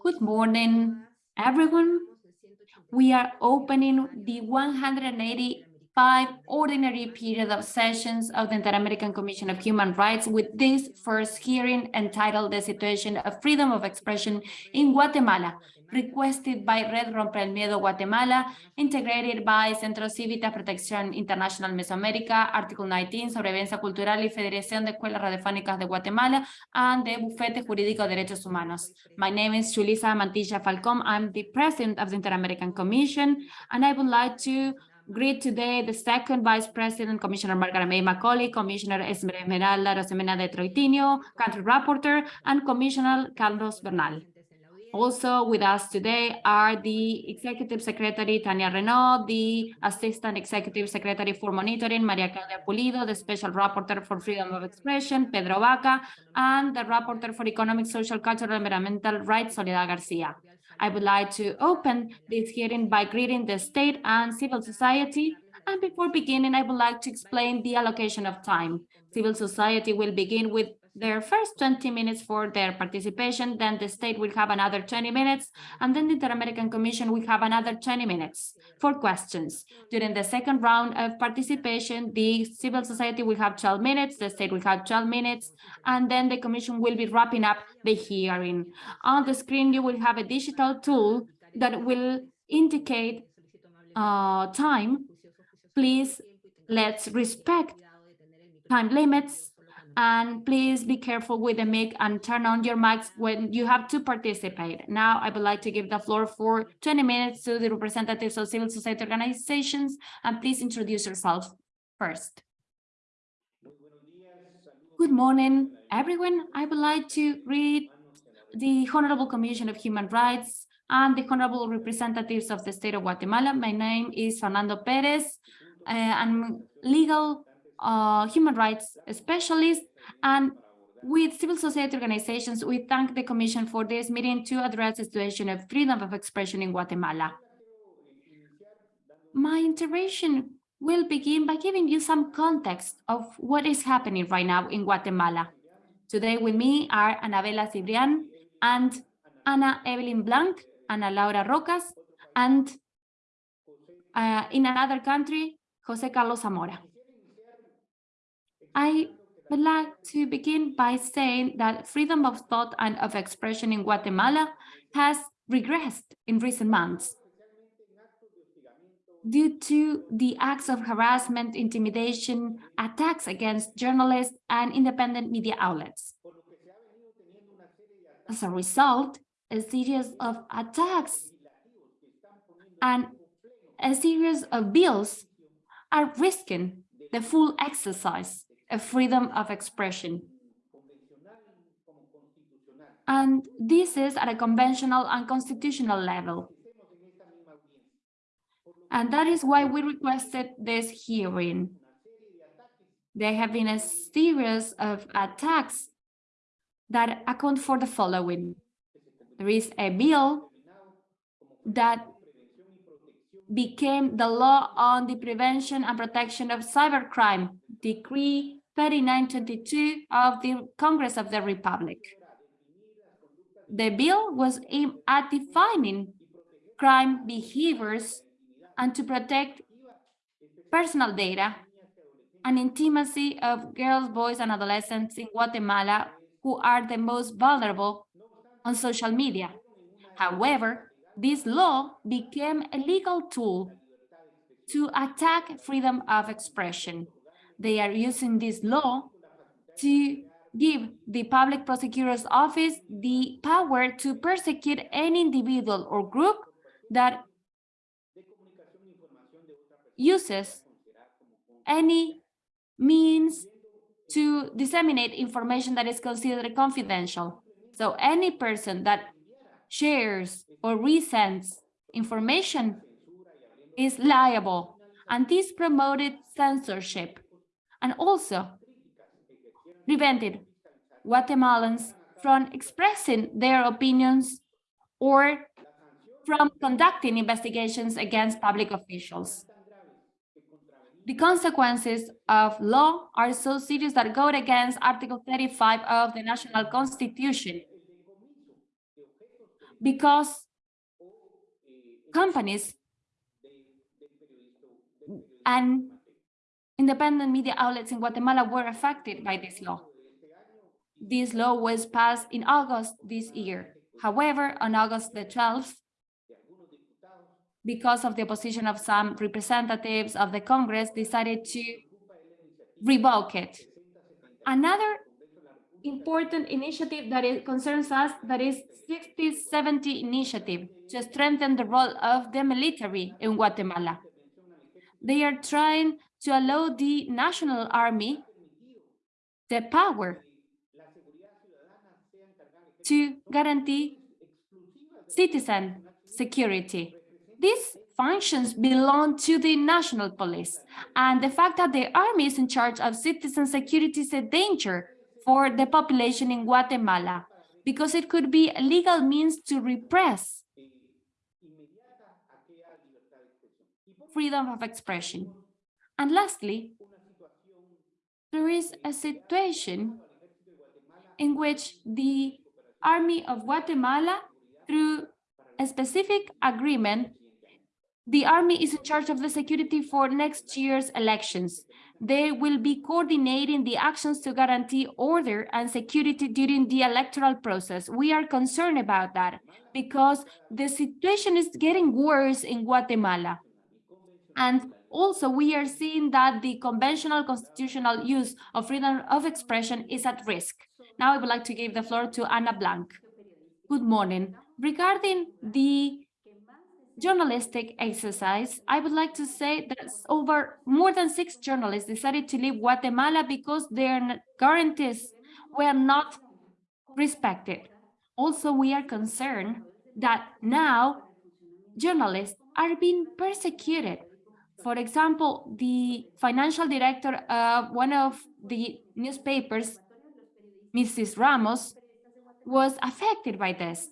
Good morning, everyone. We are opening the 185 ordinary period of sessions of the Inter-American Commission of Human Rights with this first hearing entitled The Situation of Freedom of Expression in Guatemala, requested by Red Romper el Miedo Guatemala, integrated by Centro Cívica Protección Internacional Mesoamérica, Artículo 19, Sobrevivencia Cultural y Federación de Escuelas Radiofónicas de Guatemala, and the Bufete Jurídico de Derechos Humanos. My name is Julissa Mantilla Falcón. I'm the president of the Inter-American Commission, and I would like to greet today the second Vice President, Commissioner Margarette May Macaulay, Commissioner Esmeralda Arosemena de Troitiño, Country Rapporteur, and Commissioner Carlos Bernal. Also with us today are the Executive Secretary Tania Reneaum, the Assistant Executive Secretary for Monitoring Maria Claudia Pulido, the Special Rapporteur for Freedom of Expression Pedro Vaca, and the Rapporteur for Economic, Social, Cultural, and Environmental Rights Soledad Garcia. I would like to open this hearing by greeting the state and civil society. And before beginning, I would like to explain the allocation of time. Civil society will begin with their first 20 minutes for their participation, then the state will have another 20 minutes, and then the Inter-American Commission will have another 20 minutes for questions. During the second round of participation, the civil society will have 12 minutes, the state will have 12 minutes, and then the Commission will be wrapping up the hearing. On the screen, you will have a digital tool that will indicate uh, time. Please, let's respect time limits and please be careful with the mic and turn on your mics when you have to participate. Now, I would like to give the floor for 20 minutes to the representatives of civil society organizations, and please introduce yourself first. Good morning, everyone. I would like to read the Honorable Commission of Human Rights and the Honorable Representatives of the State of Guatemala. My name is Fernando Perez. Uh, I'm legal uh, human rights specialist and with civil society organizations, we thank the Commission for this meeting to address the situation of freedom of expression in Guatemala. My intervention will begin by giving you some context of what is happening right now in Guatemala. Today with me are Anabella Sibrián and Ana Evelyn Blanc, Ana Laura Rocas, and uh, in another country, Jose Carlos Zamora. I would like to begin by saying that freedom of thought and of expression in Guatemala has regressed in recent months due to the acts of harassment, intimidation, attacks against journalists and independent media outlets. As a result, a series of attacks and a series of bills are risking the full exercise a freedom of expression. And this is at a conventional and constitutional level. And that is why we requested this hearing. There have been a series of attacks that account for the following. There is a bill that became the law on the prevention and protection of cybercrime, Decree 3922 of the Congress of the Republic. The bill was aimed at defining crime behaviors and to protect personal data and intimacy of girls, boys, and adolescents in Guatemala who are the most vulnerable on social media. However, this law became a legal tool to attack freedom of expression they are using this law to give the public prosecutor's office the power to persecute any individual or group that uses any means to disseminate information that is considered confidential. So any person that shares or resends information is liable. And this promoted censorship and also prevented Guatemalans from expressing their opinions or from conducting investigations against public officials. The consequences of law are so serious that go against Article 35 of the National Constitution. because companies and independent media outlets in Guatemala were affected by this law. This law was passed in August this year. However, on August the 12th, because of the opposition of some representatives of the Congress, decided to revoke it. Another important initiative that concerns us, that is 6070 initiative to strengthen the role of the military in Guatemala. They are trying to allow the national army the power to guarantee citizen security. These functions belong to the national police, and the fact that the army is in charge of citizen security is a danger for the population in Guatemala, because it could be a legal means to repress freedom of expression. And lastly, there is a situation in which the Army of Guatemala, through a specific agreement, the army is in charge of the security for next year's elections. They will be coordinating the actions to guarantee order and security during the electoral process. We are concerned about that because the situation is getting worse in Guatemala. And also we are seeing that the conventional constitutional use of freedom of expression is at risk. Now I would like to give the floor to Ana Blanc. Good morning. Regarding the journalistic exercise, I would like to say that over more than six journalists decided to leave Guatemala because their guarantees were not respected. Also, we are concerned that now journalists are being persecuted for example, the financial director of one of the newspapers, Mrs. Ramos, was affected by this.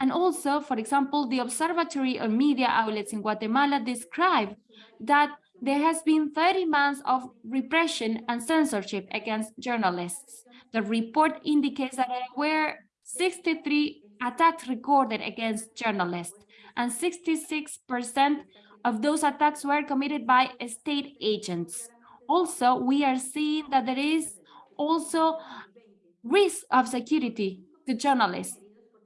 And also, for example, the Observatory of Media Outlets in Guatemala described that there has been 30 months of repression and censorship against journalists. The report indicates that there were 63 attacks recorded against journalists and 66% of those attacks were committed by state agents. Also, we are seeing that there is also risk of security to journalists.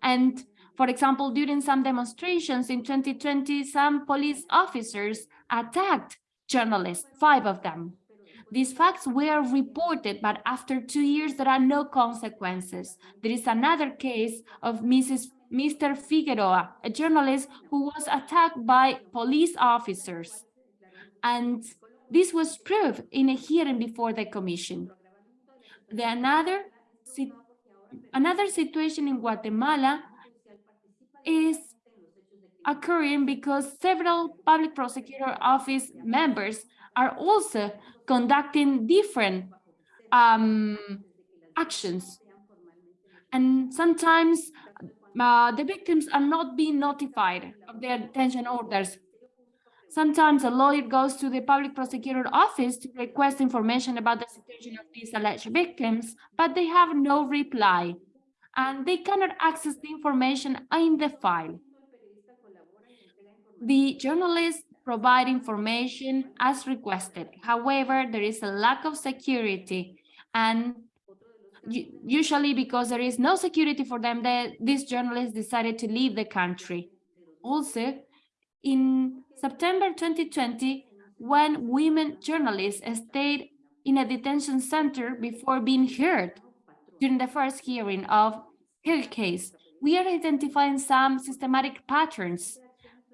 And for example, during some demonstrations in 2020, some police officers attacked journalists, five of them. These facts were reported, but after two years, there are no consequences. There is another case of Mrs. Mr. Figueroa, a journalist who was attacked by police officers. And this was proved in a hearing before the commission. The another, another situation in Guatemala is occurring because several public prosecutor office members are also conducting different um, actions. And sometimes uh, the victims are not being notified of their detention orders. Sometimes a lawyer goes to the public prosecutor office to request information about the situation of these alleged victims, but they have no reply and they cannot access the information in the file. The journalists provide information as requested. However, there is a lack of security and usually because there is no security for them, that these journalists decided to leave the country. Also, in September 2020, when women journalists stayed in a detention center before being heard during the first hearing of her case, we are identifying some systematic patterns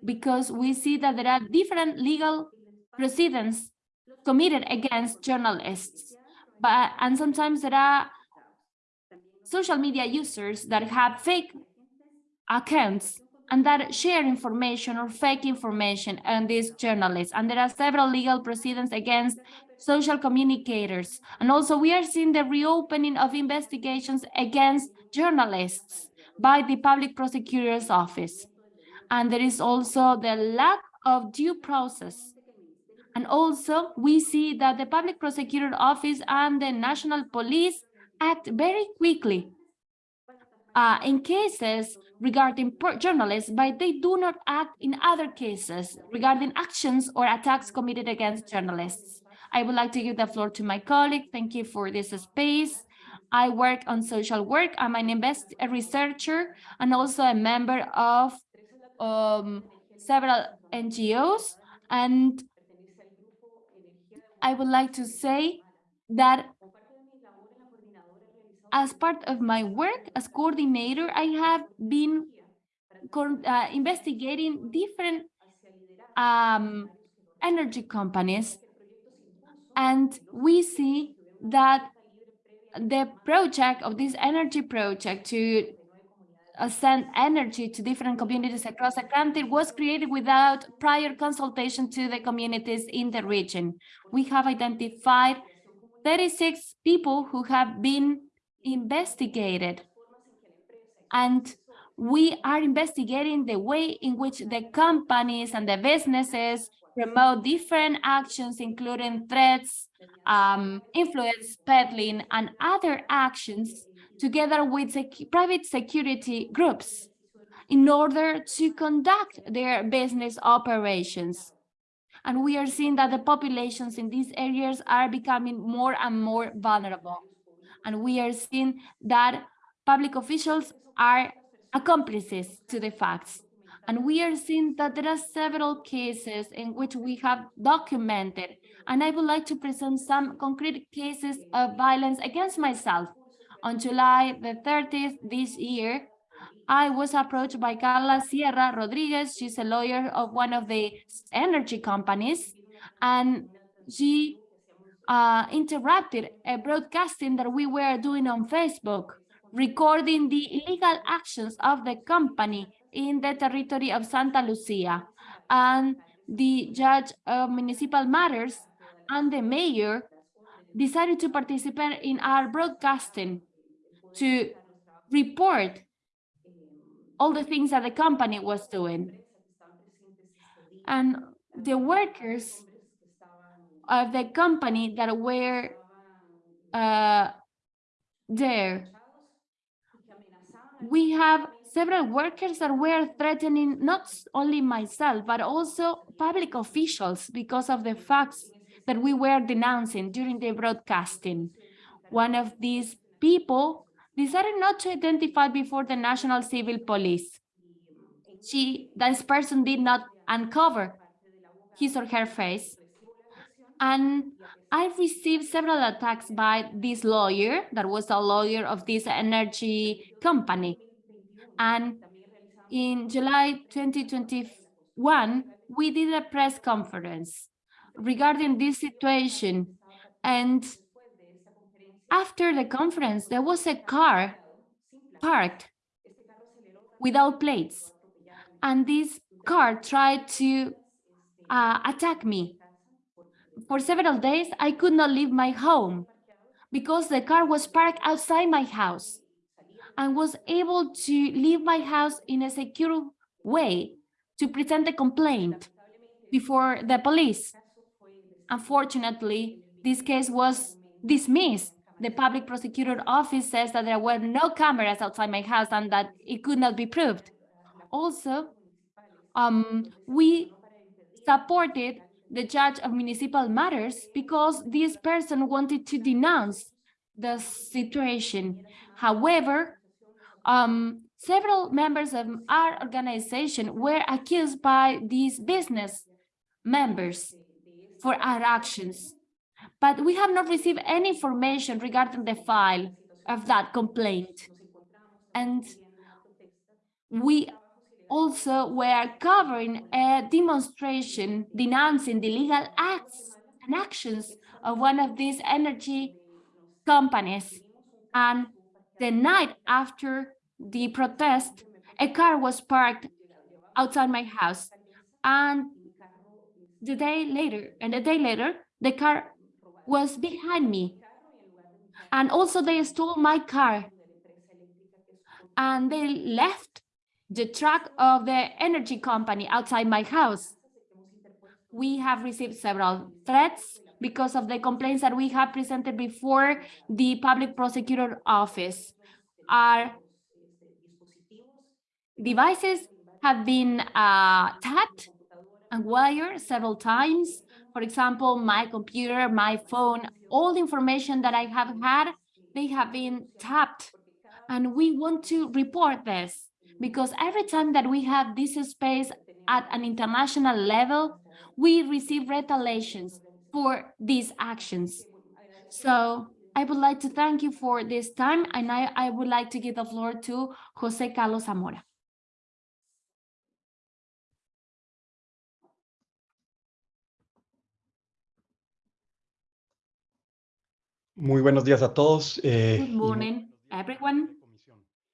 because we see that there are different legal proceedings committed against journalists. But and sometimes there are social media users that have fake accounts and that share information or fake information on these journalists. And there are several legal proceedings against social communicators. And also we are seeing the reopening of investigations against journalists by the public prosecutor's office. And there is also the lack of due process. And also we see that the public prosecutor office and the national police act very quickly uh, in cases regarding journalists, but they do not act in other cases regarding actions or attacks committed against journalists. I would like to give the floor to my colleague. Thank you for this space. I work on social work. I'm an invest a researcher and also a member of um, several NGOs. And I would like to say that as part of my work as coordinator, I have been uh, investigating different um, energy companies. And we see that the project of this energy project to send energy to different communities across the country was created without prior consultation to the communities in the region. We have identified 36 people who have been investigated and we are investigating the way in which the companies and the businesses promote different actions, including threats, um, influence peddling, and other actions together with sec private security groups in order to conduct their business operations. And we are seeing that the populations in these areas are becoming more and more vulnerable. And we are seeing that public officials are accomplices to the facts. And we are seeing that there are several cases in which we have documented. And I would like to present some concrete cases of violence against myself. On July the 30th this year, I was approached by Carla Sierra Rodriguez. She's a lawyer of one of the energy companies. And she uh, interrupted a broadcasting that we were doing on Facebook, recording the illegal actions of the company in the territory of Santa Lucia. And the judge of municipal matters and the mayor decided to participate in our broadcasting to report all the things that the company was doing. And the workers of the company that were uh, there. We have several workers that were threatening not only myself, but also public officials because of the facts that we were denouncing during the broadcasting. One of these people decided not to identify before the National Civil Police. She, this person did not uncover his or her face. And I received several attacks by this lawyer that was a lawyer of this energy company. And in July 2021, we did a press conference regarding this situation. And after the conference, there was a car parked without plates. And this car tried to uh, attack me. For several days, I could not leave my home because the car was parked outside my house and was able to leave my house in a secure way to present a complaint before the police. Unfortunately, this case was dismissed. The public prosecutor office says that there were no cameras outside my house and that it could not be proved. Also, um, we supported the judge of municipal matters because this person wanted to denounce the situation. However, um, several members of our organization were accused by these business members for our actions. But we have not received any information regarding the file of that complaint. And we also were covering a demonstration denouncing the legal acts and actions of one of these energy companies. And the night after the protest, a car was parked outside my house. And the day later, and a day later, the car was behind me. And also they stole my car. And they left the truck of the energy company outside my house. We have received several threats because of the complaints that we have presented before the public prosecutor office. Our devices have been uh, tapped and wired several times. For example, my computer, my phone, all the information that I have had, they have been tapped. And we want to report this because every time that we have this space at an international level, we receive retaliations for these actions. So I would like to thank you for this time, and I, I would like to give the floor to Jose Carlos Zamora. Muy buenos días a todos. eh, Good morning, everyone.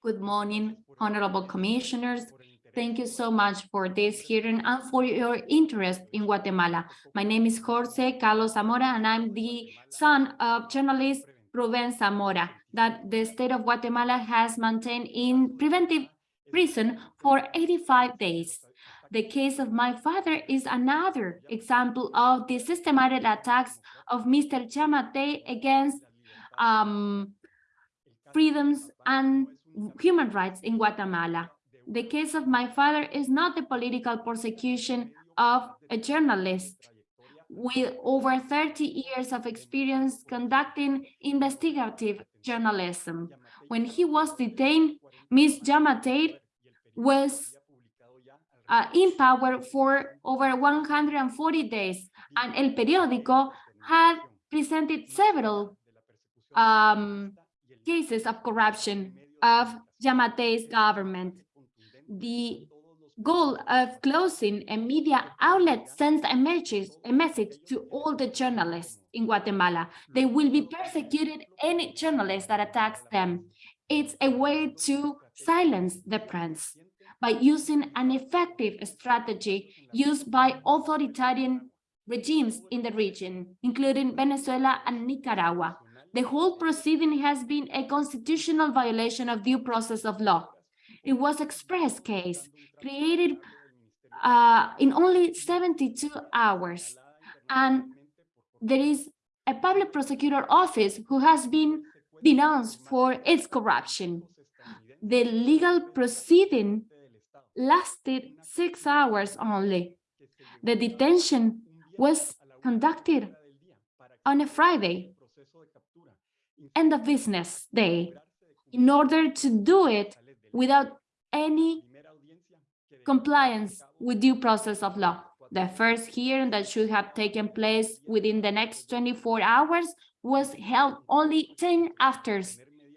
Good morning, honorable commissioners. Thank you so much for this hearing and for your interest in Guatemala. My name is Jorge Carlos Zamora, and I'm the son of journalist Ruben Zamora that the state of Guatemala has maintained in preventive prison for 85 days. The case of my father is another example of the systematic attacks of Mr. Giammattei against um, freedoms and human rights in Guatemala. The case of my father is not the political persecution of a journalist with over 30 years of experience conducting investigative journalism. When he was detained, Ms. Giammattei was uh, in power for over 140 days, and El Periódico had presented several um, cases of corruption of Giammattei's government. The goal of closing a media outlet sends a message, a message to all the journalists in Guatemala. They will be persecuted any journalist that attacks them. It's a way to silence the press by using an effective strategy used by authoritarian regimes in the region, including Venezuela and Nicaragua. The whole proceeding has been a constitutional violation of due process of law. It was express case created uh, in only 72 hours. And there is a public prosecutor office who has been denounced for its corruption. The legal proceeding lasted six hours only. The detention was conducted on a Friday, end of business day, in order to do it without any compliance with due process of law. The first hearing that should have taken place within the next 24 hours was held only 10 after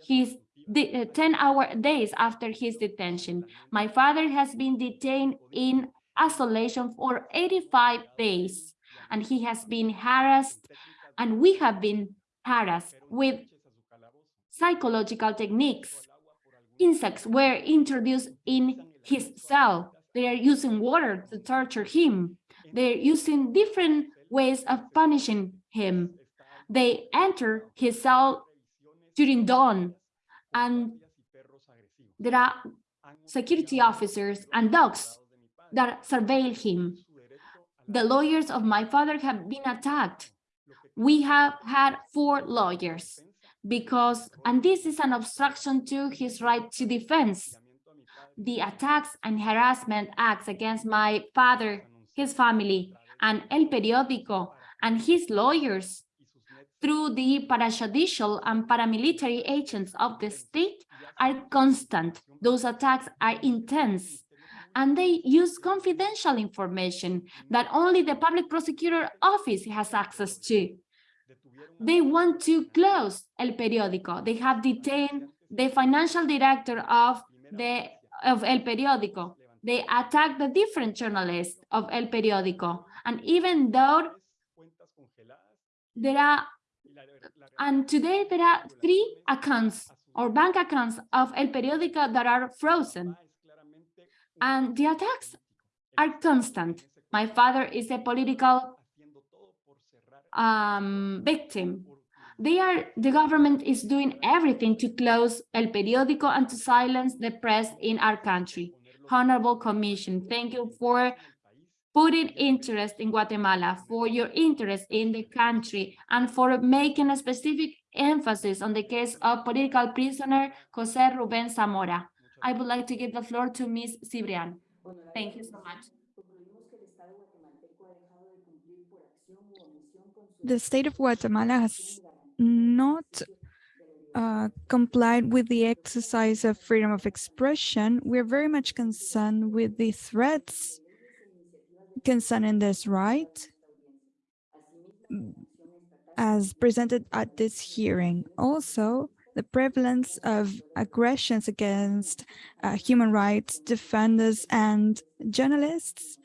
his uh, 10 hour days after his detention. My father has been detained in isolation for 85 days and he has been harassed and we have been harassed with psychological techniques. Insects were introduced in his cell. They are using water to torture him. They're using different ways of punishing him. They enter his cell during dawn and there are security officers and dogs that surveil him. The lawyers of my father have been attacked. We have had four lawyers because, and this is an obstruction to his right to defense. The attacks and harassment acts against my father, his family, and El Periódico, and his lawyers through the parajudicial and paramilitary agents of the state are constant. Those attacks are intense and they use confidential information that only the public prosecutor office has access to. They want to close El Periódico. They have detained the financial director of the of El Periódico. They attack the different journalists of El Periódico. And even though there are uh, and today there are three accounts or bank accounts of El Periódico that are frozen. And the attacks are constant. My father is a political um, victim. They are, the government is doing everything to close El Periódico and to silence the press in our country. Honorable Commission, thank you for putting interest in Guatemala, for your interest in the country, and for making a specific emphasis on the case of political prisoner Jose Ruben Zamora. I would like to give the floor to Ms. Sibrián. Thank you so much. The state of Guatemala has not uh, complied with the exercise of freedom of expression. We're very much concerned with the threats concerning this right as presented at this hearing. Also, the prevalence of aggressions against uh, human rights defenders and journalists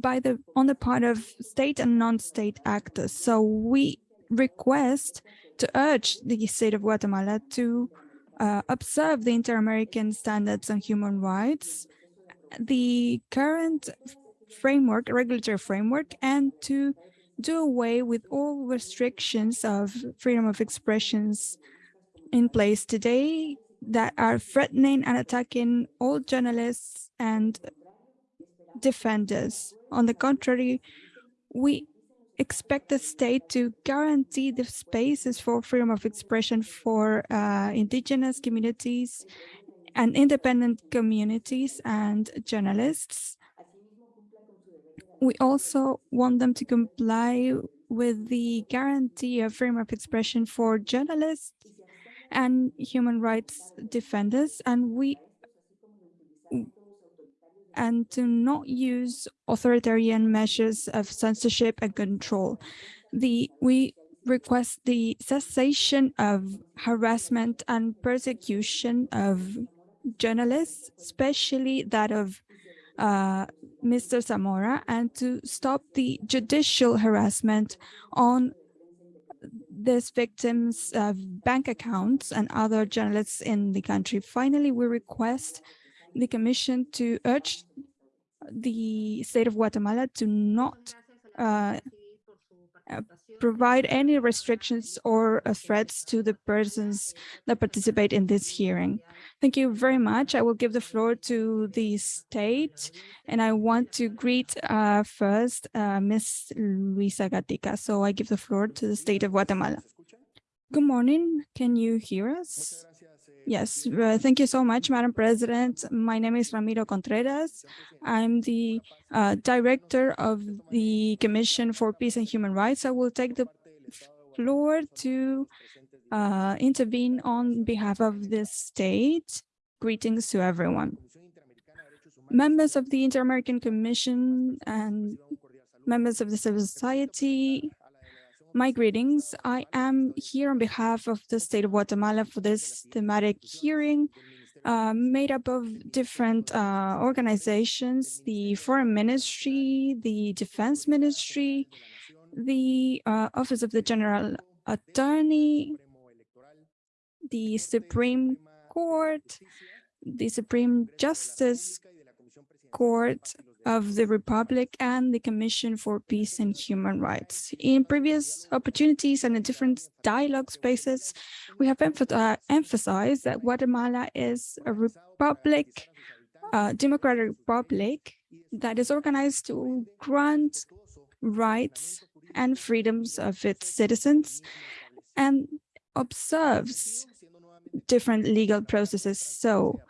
by the on the part of state and non-state actors. So we request to urge the state of Guatemala to uh, observe the inter-American standards on human rights, the current framework, regulatory framework, and to do away with all restrictions of freedom of expressions in place today that are threatening and attacking all journalists and defenders. On the contrary, we expect the state to guarantee the spaces for freedom of expression for uh, indigenous communities and independent communities and journalists. We also want them to comply with the guarantee of freedom of expression for journalists and human rights defenders, and we and to not use authoritarian measures of censorship and control. The, we request the cessation of harassment and persecution of journalists, especially that of uh, Mr. Zamora, and to stop the judicial harassment on these victims' of bank accounts and other journalists in the country. Finally, we request the Commission to urge the state of Guatemala to not uh, provide any restrictions or uh, threats to the persons that participate in this hearing. Thank you very much. I will give the floor to the state, and I want to greet uh, first uh, Ms. Luisa Gatica. So I give the floor to the state of Guatemala. Good morning. Can you hear us? Yes, uh, thank you so much, Madam President. My name is Ramiro Contreras. I'm the uh, director of the Commission for Peace and Human Rights. I will take the floor to uh, intervene on behalf of the state. Greetings to everyone. Members of the Inter-American Commission and members of the civil society, my greetings. I am here on behalf of the state of Guatemala for this thematic hearing uh, made up of different uh, organizations, the Foreign Ministry, the Defense Ministry, the uh, Office of the General Attorney, the Supreme Court, the Supreme Justice Court, of the Republic and the Commission for Peace and Human Rights. In previous opportunities and in different dialogue spaces, we have uh, emphasized that Guatemala is a republic, democratic republic that is organized to grant rights and freedoms of its citizens and observes different legal processes. So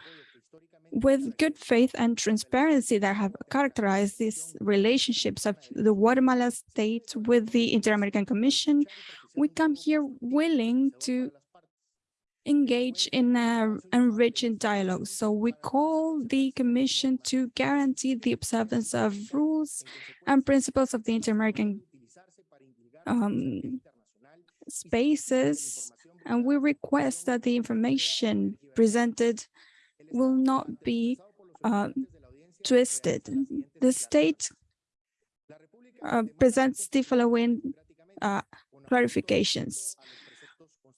with good faith and transparency that have characterized these relationships of the Guatemala state with the Inter-American Commission, we come here willing to engage in a enriching dialogue. So we call the Commission to guarantee the observance of rules and principles of the Inter-American um, spaces, and we request that the information presented will not be uh, twisted. The state uh, presents the following uh, clarifications.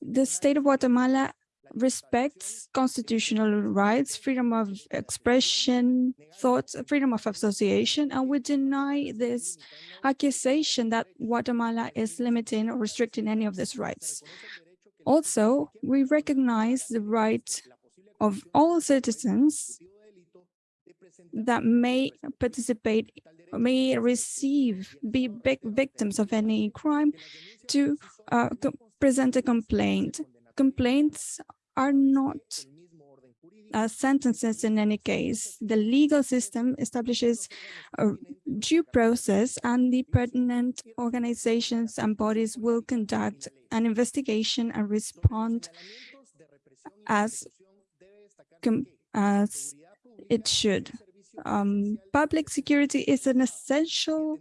The state of Guatemala respects constitutional rights, freedom of expression, thoughts, freedom of association, and we deny this accusation that Guatemala is limiting or restricting any of these rights. Also, we recognize the right of all citizens that may participate, may receive, be victims of any crime to uh, present a complaint. Complaints are not uh, sentences in any case. The legal system establishes a due process and the pertinent organizations and bodies will conduct an investigation and respond as, as it should. Um, public security is an essential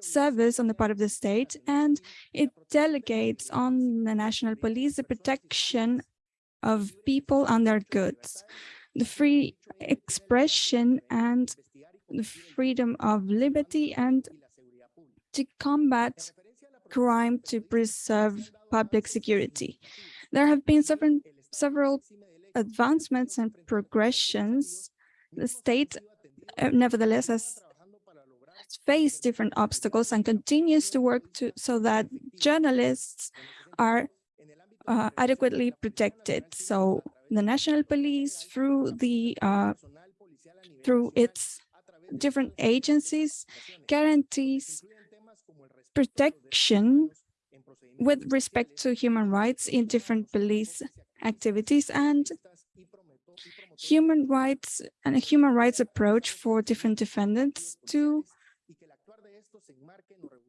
service on the part of the state and it delegates on the national police the protection of people and their goods, the free expression and the freedom of liberty and to combat crime to preserve public security. There have been several, several advancements and progressions. The state, uh, nevertheless, has faced different obstacles and continues to work to so that journalists are uh, adequately protected. So the national police through the uh, through its different agencies guarantees protection with respect to human rights in different police activities and human rights and a human rights approach for different defendants to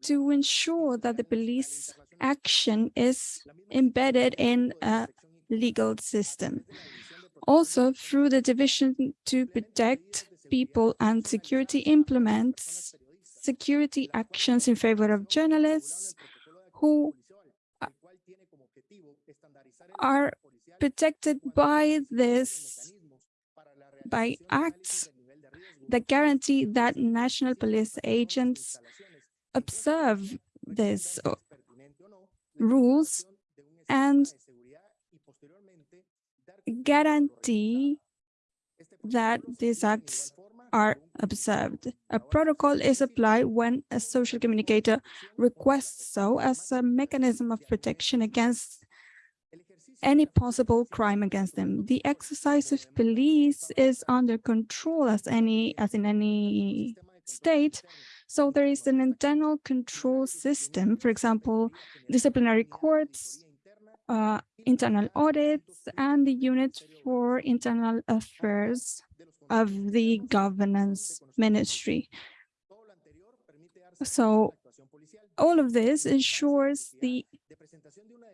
to ensure that the police action is embedded in a legal system. Also, through the division to protect people and security implements security actions in favor of journalists who are protected by this, by acts that guarantee that national police agents observe these uh, rules and guarantee that these acts are observed. A protocol is applied when a social communicator requests so as a mechanism of protection against any possible crime against them. The exercise of police is under control as any as in any state. So there is an internal control system, for example, disciplinary courts, uh, internal audits, and the unit for internal affairs of the governance ministry. So all of this ensures the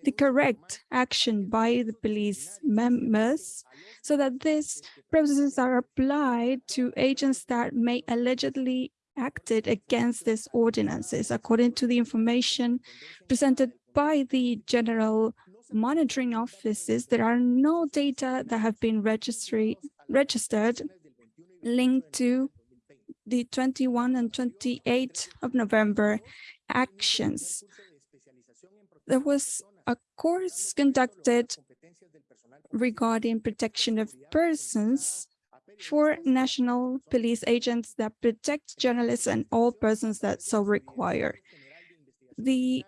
the correct action by the police members so that these processes are applied to agents that may allegedly acted against these ordinances according to the information presented by the general monitoring offices there are no data that have been registered registered linked to the 21 and 28 of November actions. There was a course conducted regarding protection of persons for national police agents that protect journalists and all persons that so require. The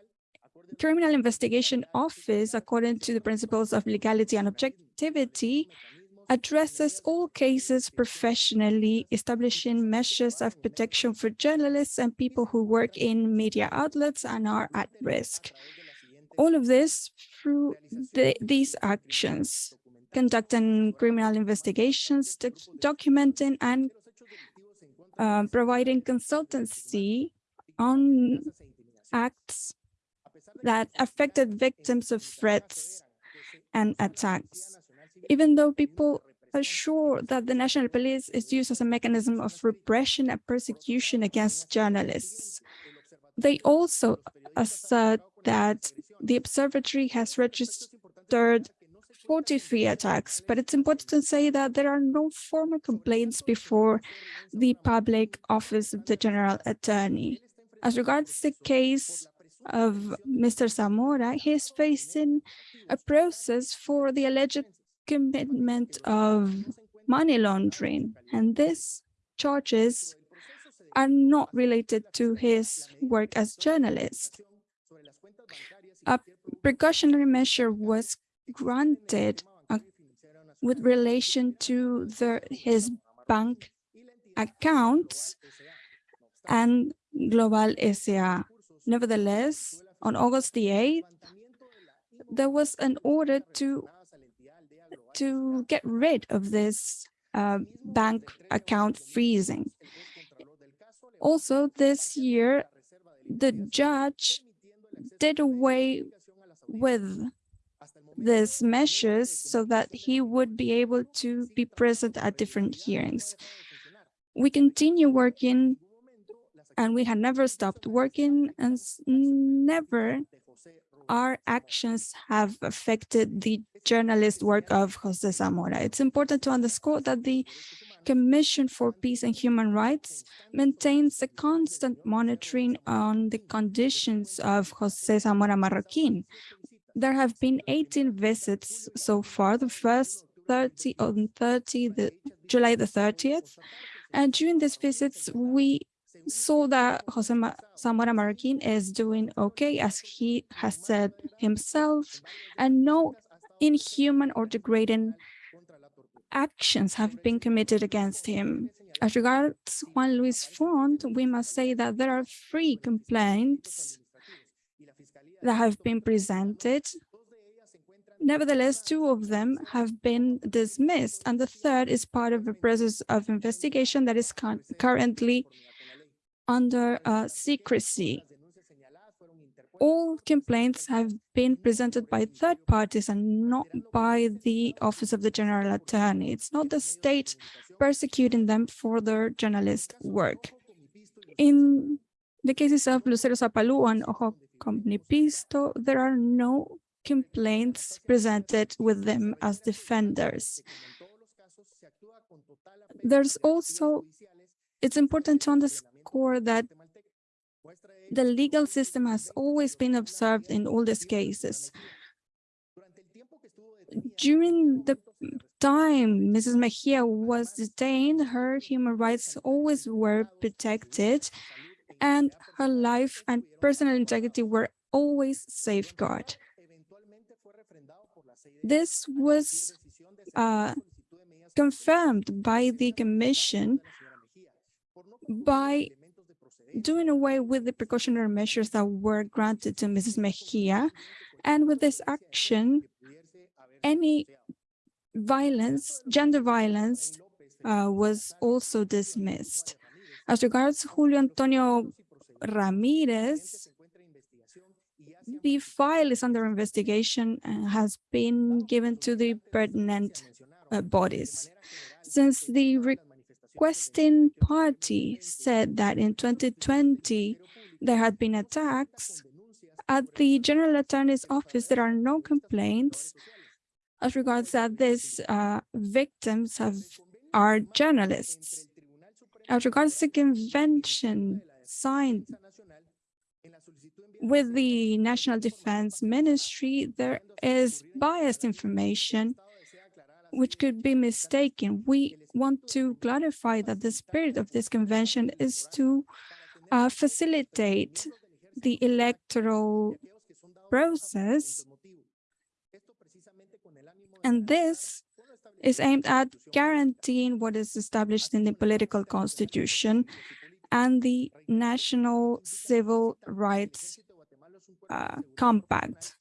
Criminal Investigation Office, according to the principles of legality and objectivity, addresses all cases professionally, establishing measures of protection for journalists and people who work in media outlets and are at risk. All of this through the, these actions, conducting criminal investigations, documenting and uh, providing consultancy on acts that affected victims of threats and attacks even though people are sure that the national police is used as a mechanism of repression and persecution against journalists. They also assert that the observatory has registered 43 attacks, but it's important to say that there are no formal complaints before the public office of the general attorney. As regards the case of Mr. Zamora, he is facing a process for the alleged commitment of money laundering, and these charges are not related to his work as journalist. A precautionary measure was granted uh, with relation to the, his bank accounts and Global SA. Nevertheless, on August the 8th, there was an order to to get rid of this uh, bank account freezing. Also, this year, the judge did away with these measures so that he would be able to be present at different hearings. We continue working and we have never stopped working and never our actions have affected the journalist work of Jose Zamora. It's important to underscore that the Commission for Peace and Human Rights maintains a constant monitoring on the conditions of Jose Zamora Marroquin. There have been 18 visits so far, the first 30 on 30, the July the 30th. And during these visits, we saw that Jose Ma- Zamora Marroquin is doing okay, as he has said himself, and no inhuman or degrading actions have been committed against him. As regards Juan Luis Font, we must say that there are three complaints that have been presented. Nevertheless, two of them have been dismissed, and the third is part of a process of investigation that is currently under uh, secrecy. All complaints have been presented by third parties and not by the Office of the General Attorney. It's not the state persecuting them for their journalist work. In the cases of Lucero Zapalu and Ojo Comnipisto, there are no complaints presented with them as defenders. There's also, it's important to underscore that the legal system has always been observed in all these cases. During the time Mrs. Mejia was detained, her human rights always were protected and her life and personal integrity were always safeguarded. This was uh, confirmed by the commission by doing away with the precautionary measures that were granted to Mrs. Mejia. And with this action, any violence, gender violence, uh, was also dismissed. As regards Julio Antonio Ramirez, the file is under investigation and has been given to the pertinent uh, bodies. Since the requesting party said that in 2020 there had been attacks, at the General Attorney's Office there are no complaints as regards that these uh, victims have are journalists. As regards the convention signed with the National Defense Ministry, there is biased information which could be mistaken. We want to clarify that the spirit of this convention is to uh, facilitate the electoral process. And this is aimed at guaranteeing what is established in the political constitution and the National Civil Rights uh, Compact.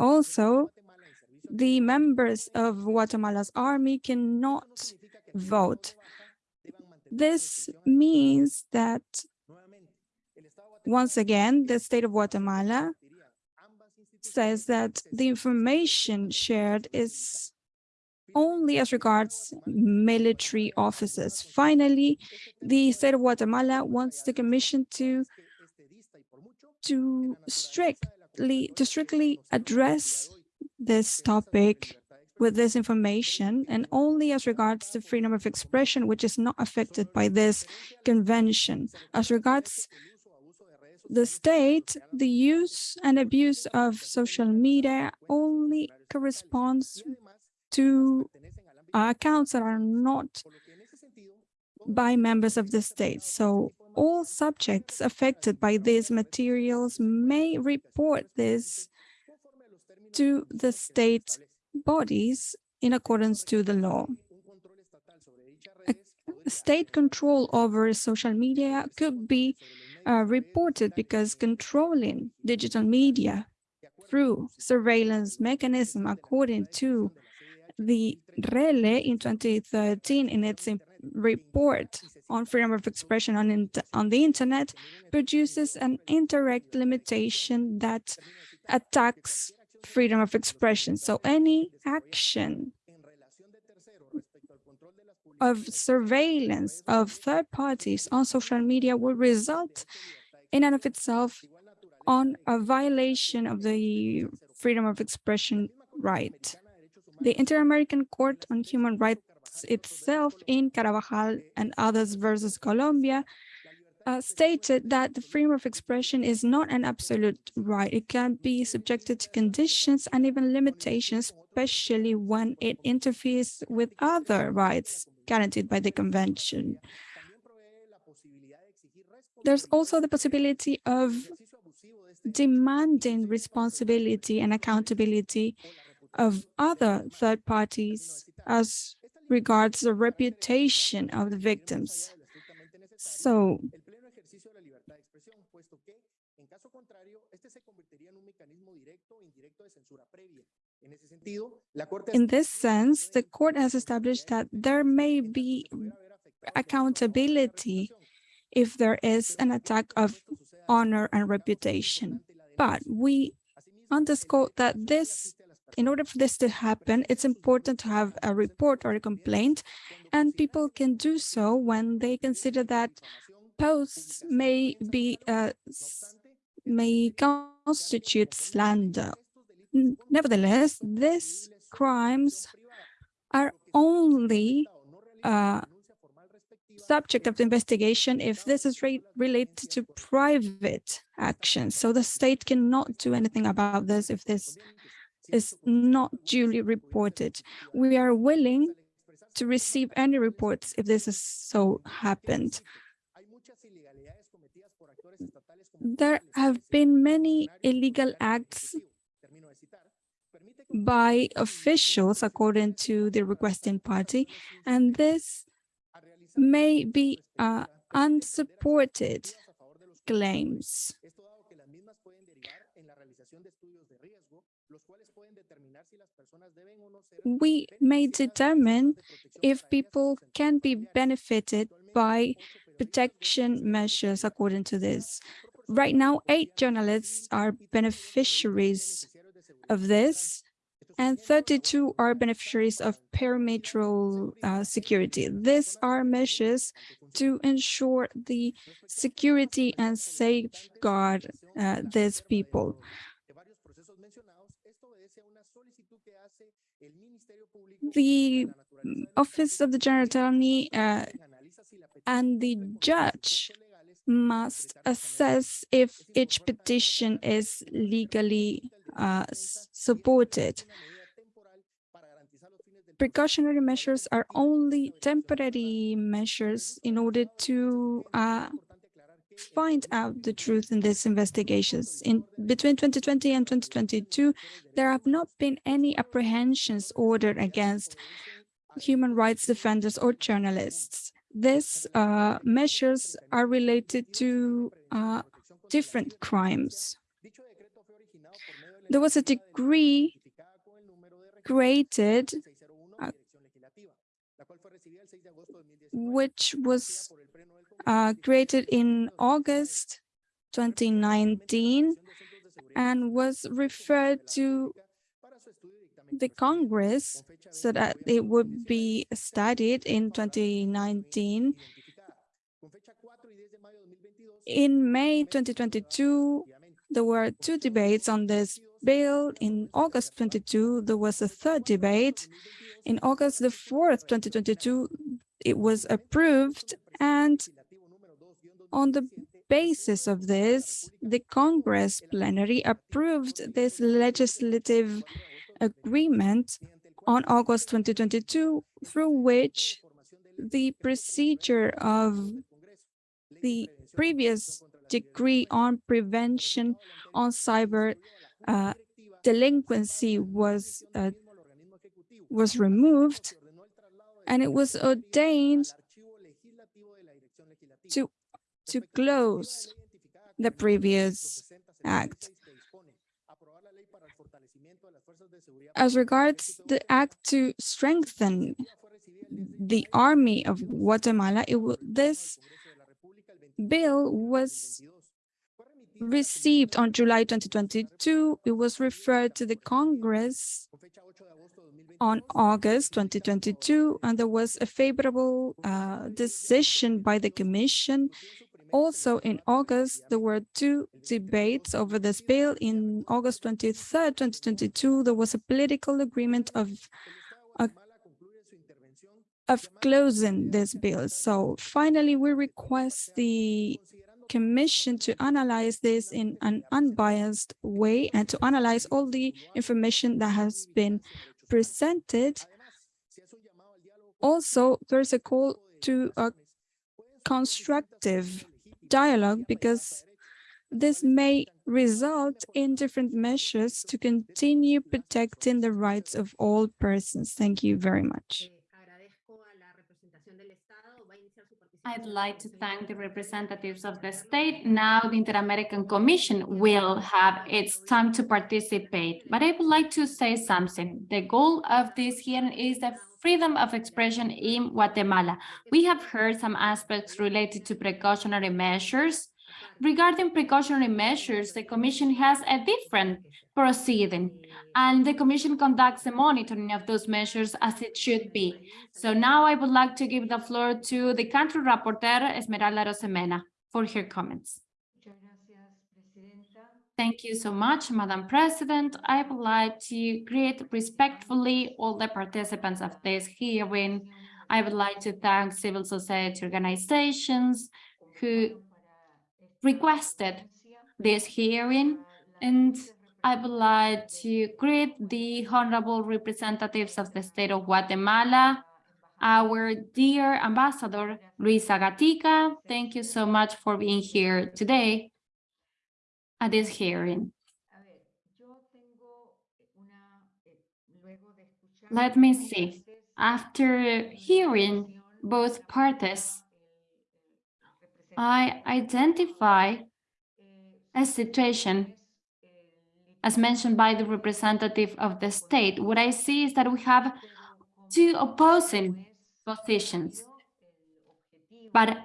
Also, the members of Guatemala's army cannot vote. This means that, once again, the state of Guatemala says that the information shared is only as regards military officers. Finally, the state of Guatemala wants the commission to to strictly to strictly address this topic with this information and only as regards the freedom of expression, which is not affected by this convention. As regards the state, the use and abuse of social media only corresponds to accounts that are not by members of the state. So all subjects affected by these materials may report this to the state bodies in accordance to the law. A state control over social media could be uh, reported because controlling digital media through surveillance mechanism according to the RELE in 2013 in its report on freedom of expression on, on the internet produces an indirect limitation that attacks freedom of expression. So any action of surveillance of third parties on social media will result in and of itself on a violation of the freedom of expression right. The Inter-American Court on Human Rights itself in Carvajal and others versus Colombia uh, stated that the freedom of expression is not an absolute right. It can be subjected to conditions and even limitations, especially when it interferes with other rights guaranteed by the convention. There's also the possibility of demanding responsibility and accountability of other third parties as regards the reputation of the victims. So in this sense, the court has established that there may be accountability if there is an attack of honor and reputation. But we underscore that this, in order for this to happen, it's important to have a report or a complaint, and people can do so when they consider that posts may be uh, may constitute slander. Nevertheless, these crimes are only uh, subject of investigation if this is re- related to private actions. So the state cannot do anything about this if this is not duly reported. We are willing to receive any reports if this is so happened. There have been many illegal acts by officials according to the requesting party, and this may be uh, unsupported claims. We may determine if people can be benefited by protection measures according to this. Right now, eight journalists are beneficiaries of this, and 32 are beneficiaries of perimetral uh, security. These are measures to ensure the security and safeguard uh, these people. The Office of the General Attorney uh, and the judge must assess if each petition is legally uh, supported. Precautionary measures are only temporary measures in order to uh, find out the truth in these investigations. In between 2020 and 2022, there have not been any apprehensions ordered against human rights defenders or journalists. These uh, measures are related to uh, different crimes. There was a decree created which was uh, created in August 2019 and was referred to the Congress so that it would be studied in 2019. In May 2022, there were two debates on this bill. In August 22, there was a third debate. In August the 4th, 2022, it was approved and on the basis of this, the Congress plenary approved this legislative agreement on August 2022, through which the procedure of the previous decree on prevention on cyber uh, delinquency was uh, was removed and it was ordained to to close the previous act. as regards the act to strengthen the army of Guatemala, it this bill was received on July 2022. It was referred to the Congress on August 2022, and there was a favorable uh, decision by the Commission. Also in August, there were two debates over this bill. In August 23rd, 2022, there was a political agreement of of closing this bill. So finally, we request the Commission to analyze this in an unbiased way and to analyze all the information that has been presented. Also, there's a call to a constructive dialogue because this may result in different measures to continue protecting the rights of all persons. Thank you very much. I'd like to thank the representatives of the state. Now the Inter-American Commission will have its time to participate. But I would like to say something. The goal of this hearing is the freedom of expression in Guatemala. We have heard some aspects related to precautionary measures. Regarding precautionary measures, the Commission has a different proceeding and the Commission conducts the monitoring of those measures as it should be. So now I would like to give the floor to the country rapporteur, Esmeralda Arosemena, for her comments. Thank you so much, Madam President. I would like to greet respectfully all the participants of this hearing. I would like to thank civil society organizations who requested this hearing and I would like to greet the honorable representatives of the state of Guatemala, our dear ambassador, Luisa Gatica. Thank you so much for being here today at this hearing. Let me see. After hearing both parties, I identify a situation as mentioned by the representative of the state, what I see is that we have two opposing positions. But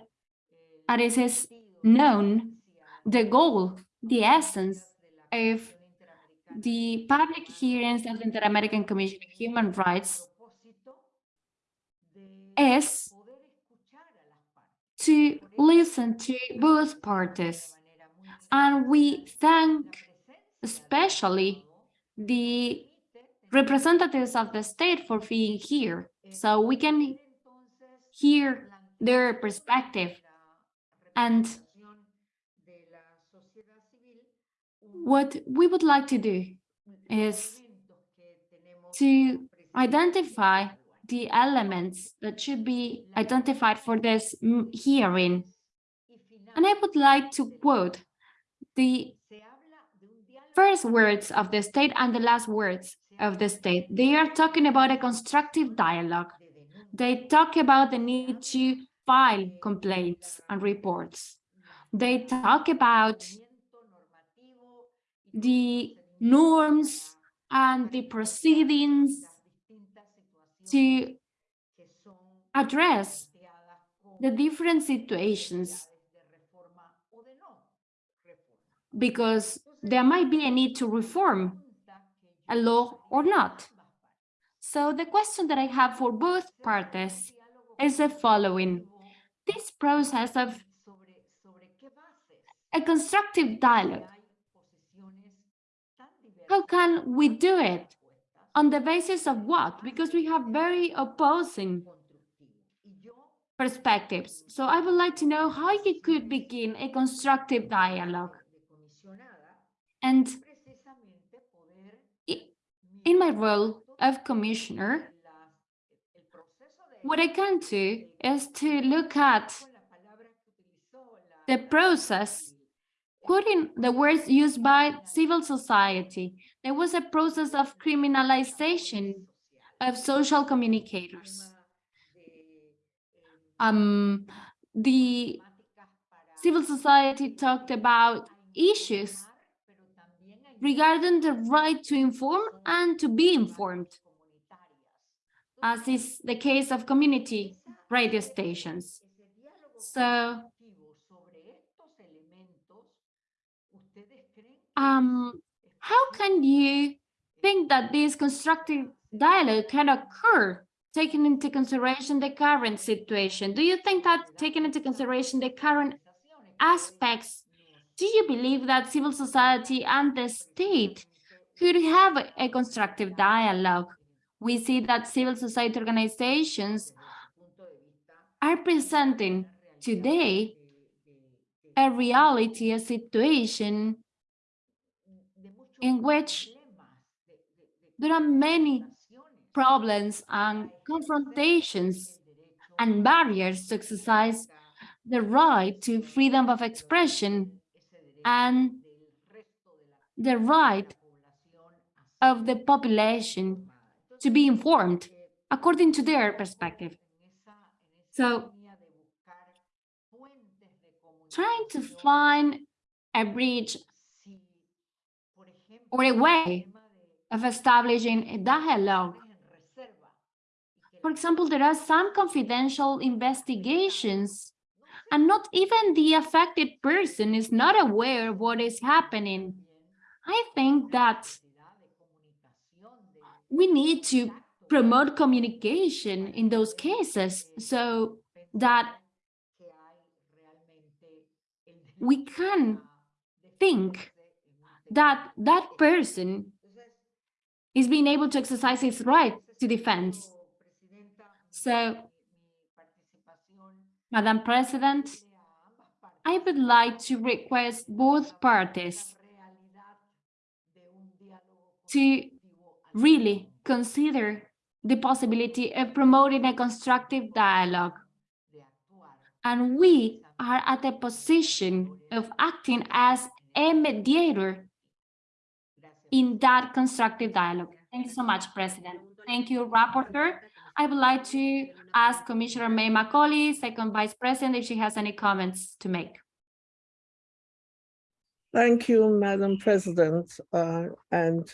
as is known, the goal, the essence of the public hearings of the Inter-American Commission of Human Rights is to listen to both parties. And we thank especially the representatives of the state for being here, so we can hear their perspective. And what we would like to do is to identify the elements that should be identified for this hearing. And I would like to quote the first words of the state and the last words of the state. They are talking about a constructive dialogue. They talk about the need to file complaints and reports. They talk about the norms and the proceedings to address the different situations because there might be a need to reform a law or not. So the question that I have for both parties is the following. This process of a constructive dialogue, how can we do it? On the basis of what? Because we have very opposing perspectives. So I would like to know how you could begin a constructive dialogue. And in my role of commissioner, what I can do is to look at the process, quoting the words used by civil society. There was a process of criminalization of social communicators. Um, the civil society talked about issues regarding the right to inform and to be informed, as is the case of community radio stations. So, um, how can you think that this constructive dialogue can occur, taking into consideration the current situation? Do you think that taking into consideration the current aspects, do you believe that civil society and the state could have a- constructive dialogue? We see that civil society organizations are presenting today a reality, a situation in which there are many problems and confrontations and barriers to exercise the right to freedom of expression and the right of the population to be informed according to their perspective. So trying to find a bridge or a way of establishing a dialogue. For example, there are some confidential investigations and not even the affected person is not aware of what is happening. I think that we need to promote communication in those cases so that we can think that that person is being able to exercise his right to defense. So, Madam President, I would like to request both parties to really consider the possibility of promoting a constructive dialogue. And we are at a position of acting as a mediator in that constructive dialogue. Thank you so much, President. Thank you, Rapporteur. I would like to ask Commissioner May Macaulay, Second Vice President, if she has any comments to make. Thank you, Madam President, uh, and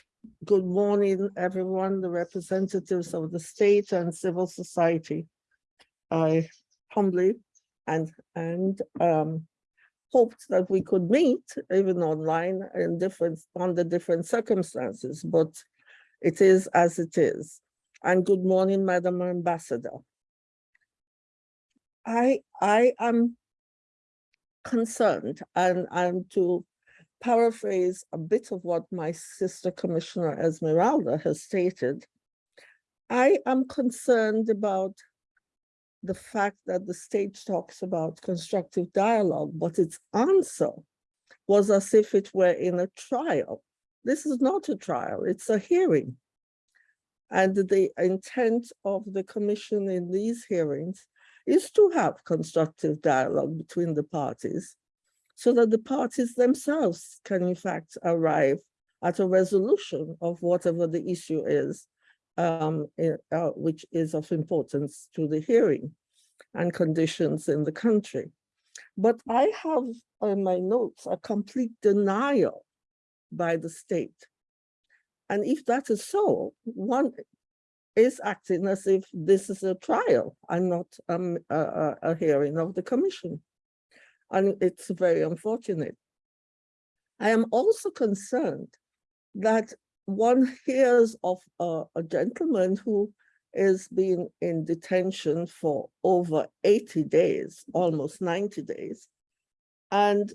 good morning, everyone, the representatives of the state and civil society. I humbly and, and um, hoped that we could meet even online in different, under different circumstances, but it is as it is. And good morning, Madam Ambassador. I, I am concerned and, and to paraphrase a bit of what my sister Commissioner Esmeralda has stated, I am concerned about the fact that the state talks about constructive dialogue, but its answer was as if it were in a trial. This is not a trial, it's a hearing. And the intent of the commission in these hearings is to have constructive dialogue between the parties so that the parties themselves can in fact arrive at a resolution of whatever the issue is, um, uh, which is of importance to the hearing and conditions in the country. But I have in my notes a complete denial by the state. And if that is so, one is acting as if this is a trial and not um, a, a, hearing of the commission. And it's very unfortunate. I am also concerned that one hears of a, a gentleman who is being in detention for over 80 days, almost 90 days. And